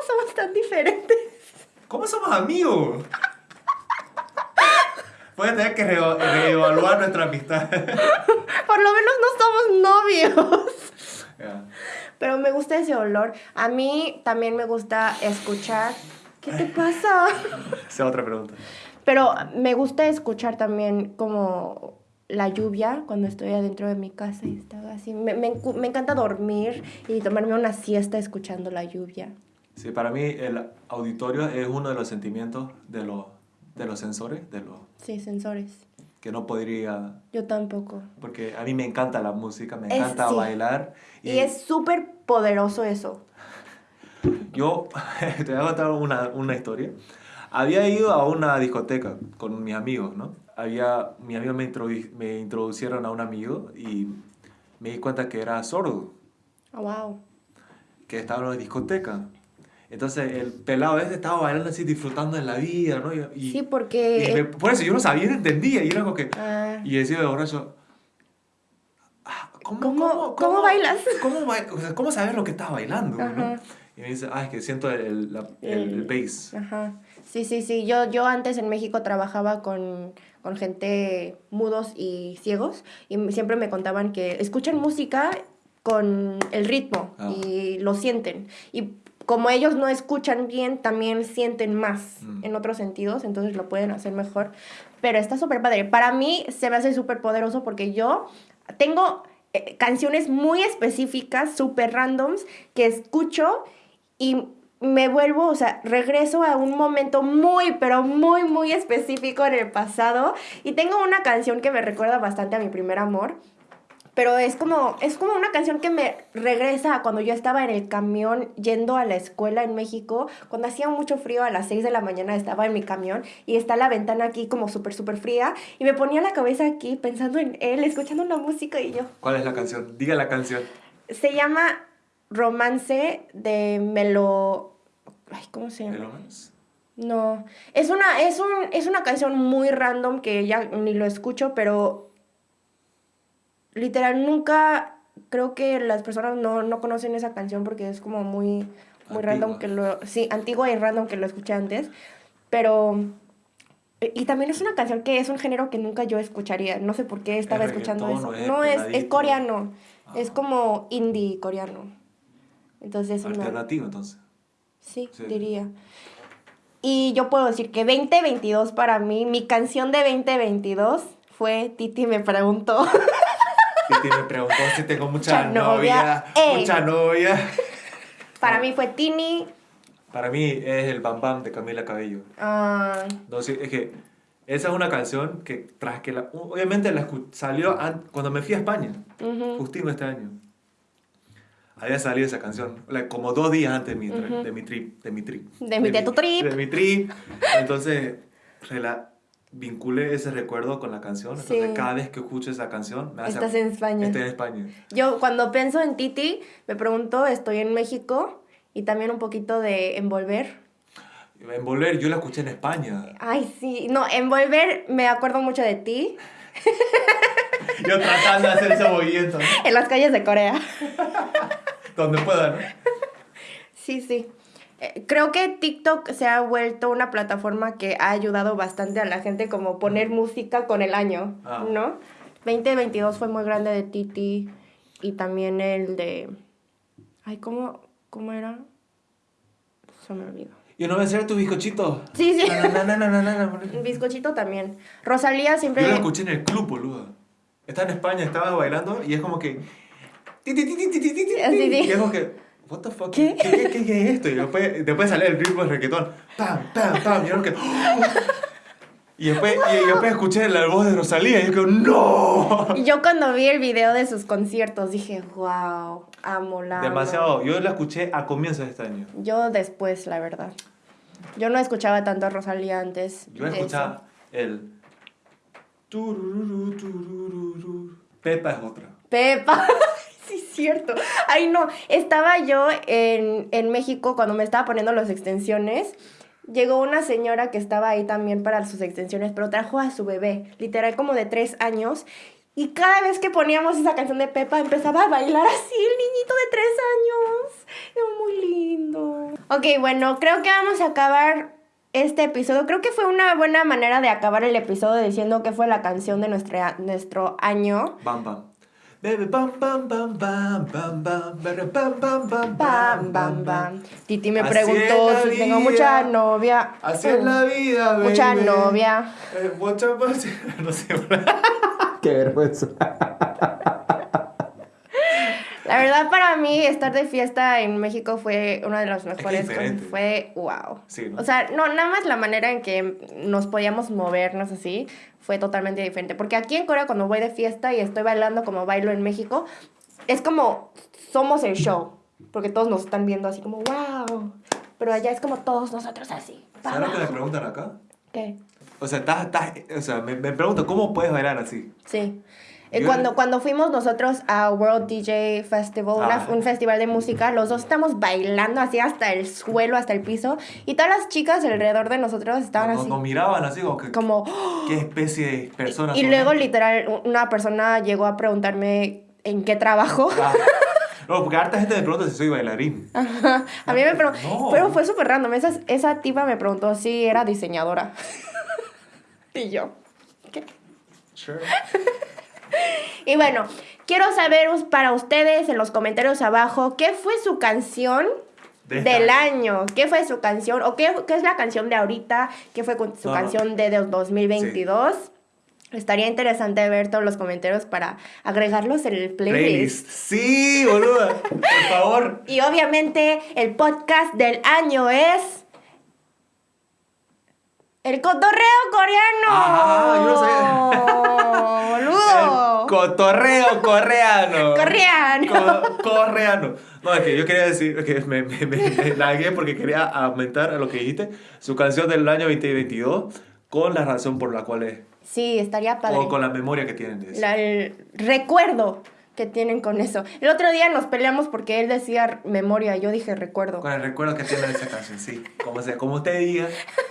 ¿Cómo somos tan diferentes? ¿Cómo somos amigos? Puede tener que reo- reevaluar nuestra amistad. Por lo menos no somos novios. Ya. Pero me gusta ese olor. A mí también me gusta escuchar. ¿Qué te pasa? Esa es otra pregunta. Pero me gusta escuchar también como la lluvia cuando estoy adentro de mi casa y estaba así. Me, me me encanta dormir y tomarme una siesta escuchando la lluvia. Sí, para mí el auditorio es uno de los sentimientos de los, de los sensores, de los Sí, sensores. que no podría... Yo tampoco. Porque a mí me encanta la música, me Es- encanta sí. bailar. Y, es súper poderoso eso. Yo te voy a contar una, una historia. Había ido a una discoteca con mis amigos, ¿no? Había, mis amigos me, introdu- me introducieron a un amigo y me di cuenta que era sordo, Oh, wow. que estaba en una discoteca. Entonces el pelado este estaba bailando así, disfrutando de la vida, ¿no? Y, y- Sí, y porque... me- por eso yo no sabía, no entendía. Y era como que... Ah, Y decía de borracho... "Ah, ¿Cómo, ¿Cómo- cómo bailas? ¿Cómo, o sea, ¿cómo sabes lo que estás bailando? ¿no? Y me dice, ah, es que siento el, la- el, el El- bass. Ajá. Sí, sí, sí. Yo, yo antes en México trabajaba con, con gente mudos y ciegos y siempre me contaban que escuchan música con el ritmo Ah. y lo sienten. Y como ellos no escuchan bien, también sienten más Mm. en otros sentidos, entonces lo pueden hacer mejor. Pero está súper padre. Para mí se me hace súper poderoso porque yo tengo eh, canciones muy específicas, súper randoms, que escucho y me vuelvo, o sea, regreso a un momento muy, pero muy, muy específico en el pasado. Y tengo una canción que me recuerda bastante a mi primer amor. Pero es como, es como una canción que me regresa a cuando yo estaba en el camión yendo a la escuela en México. Cuando hacía mucho frío a las 6 de la mañana estaba en mi camión y está la ventana aquí como súper, súper fría. Y me ponía la cabeza aquí pensando en él, escuchando la música y yo. ¿Cuál es la canción? Diga la canción. Se llama Romance de Melo... Ay, ¿cómo se llama? ¿Melómanos? No, es una, es, un, es una canción muy random que ya ni lo escucho, pero literal nunca creo que las personas no, no conocen esa canción porque es como muy, muy random que lo... Sí, antigua y random que lo escuché antes, pero... Y también es una canción que es un género que nunca yo escucharía. No sé por qué estaba ¿Es escuchando eso. es No, es, es coreano. Es Ah. como indie coreano. Entonces, una- Alternativo, entonces. Sí, Sí. diría. Y yo puedo decir que 2022 para mí, mi canción de 2022 fue Titi me preguntó. Titi me preguntó si tengo mucha novia. novia. Mucha novia. para mí fue Tini. Para mí es el Bam Bam de Camila Cabello. ah, No, sí, es que esa es una canción que tras que la... Obviamente la salió an- cuando me fui a España, ujú. justito este año. Había salido esa canción, como dos días antes de mi, Ujú. de mi trip. De mi trip. De mi- de tu trip. De mi trip. Entonces, rela- vinculé ese recuerdo con la canción. Entonces, Sí. cada vez que escucho esa canción, me hace... Estás en España. Estoy en España. Yo cuando pienso en Titi, me pregunto, estoy en México y también un poquito de envolver. Envolver, yo la escuché en España. Ay, sí. No, envolver, me acuerdo mucho de ti Yo tratando de hacer ese movimiento, en las calles de Corea. donde pueda, ¿no? Sí, sí. Eh, creo que TikTok se ha vuelto una plataforma que ha ayudado bastante a la gente como poner música con el año, ah. ¿no? 2022 fue muy grande de Titi y también el de... Ay, ¿cómo, cómo era? Se me olvidó. Yo no voy a hacer tu bizcochito. Sí, sí. No, Bizcochito también. Rosalía siempre... Yo lo escuché en el club, boludo. Estaba en España, estaba bailando y es como que... Y es como que... What the fuck? ¿Qué? ¿Qué, qué, es esto? Y después, después sale el ritmo del reggaetón. Pam, pam, pam. Y, que, y, después, y después escuché la voz de Rosalía y yo como, ¡No! Yo cuando vi el video de sus conciertos dije, wow, amo la. amo". Demasiado. Yo la escuché a comienzos de este año. Yo después, la verdad. Yo no escuchaba tanto a Rosalía antes. Yo de escuchaba el... Pepa es otra. Pepa. sí, cierto. Ay, no. Estaba yo en, en México cuando me estaba poniendo las extensiones. Llegó una señora que estaba ahí también para sus extensiones, pero trajo a su bebé, literal como de tres años. Y cada vez que poníamos esa canción de Pepa, empezaba a bailar así el niñito de tres años. Era muy lindo. Ok, bueno, creo que vamos a acabar este episodio. Creo que fue una buena manera de acabar el episodio diciendo que fue la canción de nuestro año. Bam, bam. Bebe, bam, bam, bam, bam, bam, bam, bebe, bam, bam, bam, Bam, bam, bam. Titi me Así preguntó es la si tengo vida. mucha novia. Así es la vida, baby. Mucha novia. Eh, mucha No sé. Qué vergüenza. La verdad para mí estar de fiesta en México fue una de las mejores. Fue wow. Sí, ¿no? O sea, no, nada más la manera en que nos podíamos movernos así fue totalmente diferente. Porque aquí en Corea cuando voy de fiesta y estoy bailando como bailo en México, es como somos el show. Porque todos nos están viendo así como wow. Pero allá es como todos nosotros así. ¿Sabes lo que me preguntan acá? ¿Qué? O sea, estás, estás, o sea me, me preguntan, ¿cómo puedes bailar así? Sí. Eh, cuando, cuando fuimos nosotros a World DJ Festival, una- Ah. un festival de música, los dos estamos bailando así hasta el suelo, hasta el piso, y todas las chicas alrededor de nosotros estaban así, nos miraban así como que, como... ¿qué especie de personas Y son luego literal una persona llegó a preguntarme en qué trabajo. Ah. No, porque harta gente me pregunta si soy bailarín. Ajá. a mí me preguntó, No. pero fue súper random, esa, esa tipa me preguntó si era diseñadora. y yo, ¿qué? Sure. Y bueno, quiero saber para ustedes en los comentarios abajo qué fue su canción De del año. año. ¿Qué fue su canción? ¿O qué, qué es la canción de ahorita? ¿Qué fue su No, canción de dos- 2022? Estaría interesante ver todos los comentarios para agregarlos en el playlist. Playlist. Sí, boluda. Por favor. Y obviamente el podcast del año es... El cotorreo coreano. Ah, yo Boludo. El cotorreo coreano. Coreano. Co- coreano. No, es que yo quería decir que me, me, me, me lagué porque quería aumentar a lo que dijiste. Su canción del año 2022 con la razón por la cual es. Sí, estaría padre. O con la memoria que tienen de eso. La- el recuerdo que tienen con eso. El otro día nos peleamos porque él decía memoria, yo dije recuerdo. Con el recuerdo que tiene de esa canción, sí. Como, sea, como usted diga,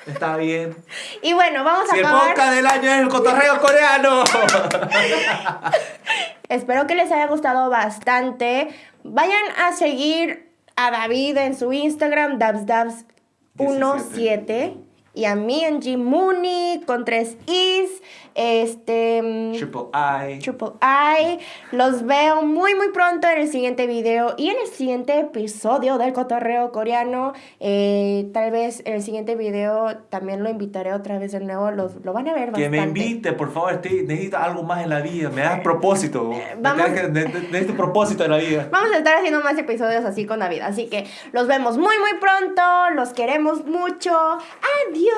está bien. Y bueno, vamos Si a el acabar. podcast del año es el cotorreo coreano. Espero que les haya gustado bastante. Vayan a seguir a David en su Instagram, dabsdabs17. Y a mí en G Mooney con tres Is. Este. Triple I. Triple I. Los veo muy muy pronto en el siguiente video y en el siguiente episodio del cotorreo coreano. Eh, tal vez en el siguiente video también lo invitaré otra vez de nuevo. Los, lo van a ver Que me invite, por favor, estoy, necesito algo más en la vida. Me das propósito. Me vamos- ne- Necesito propósito en la vida. Vamos a estar haciendo más episodios así con David. Así que los vemos muy muy pronto. Los queremos mucho. Adiós.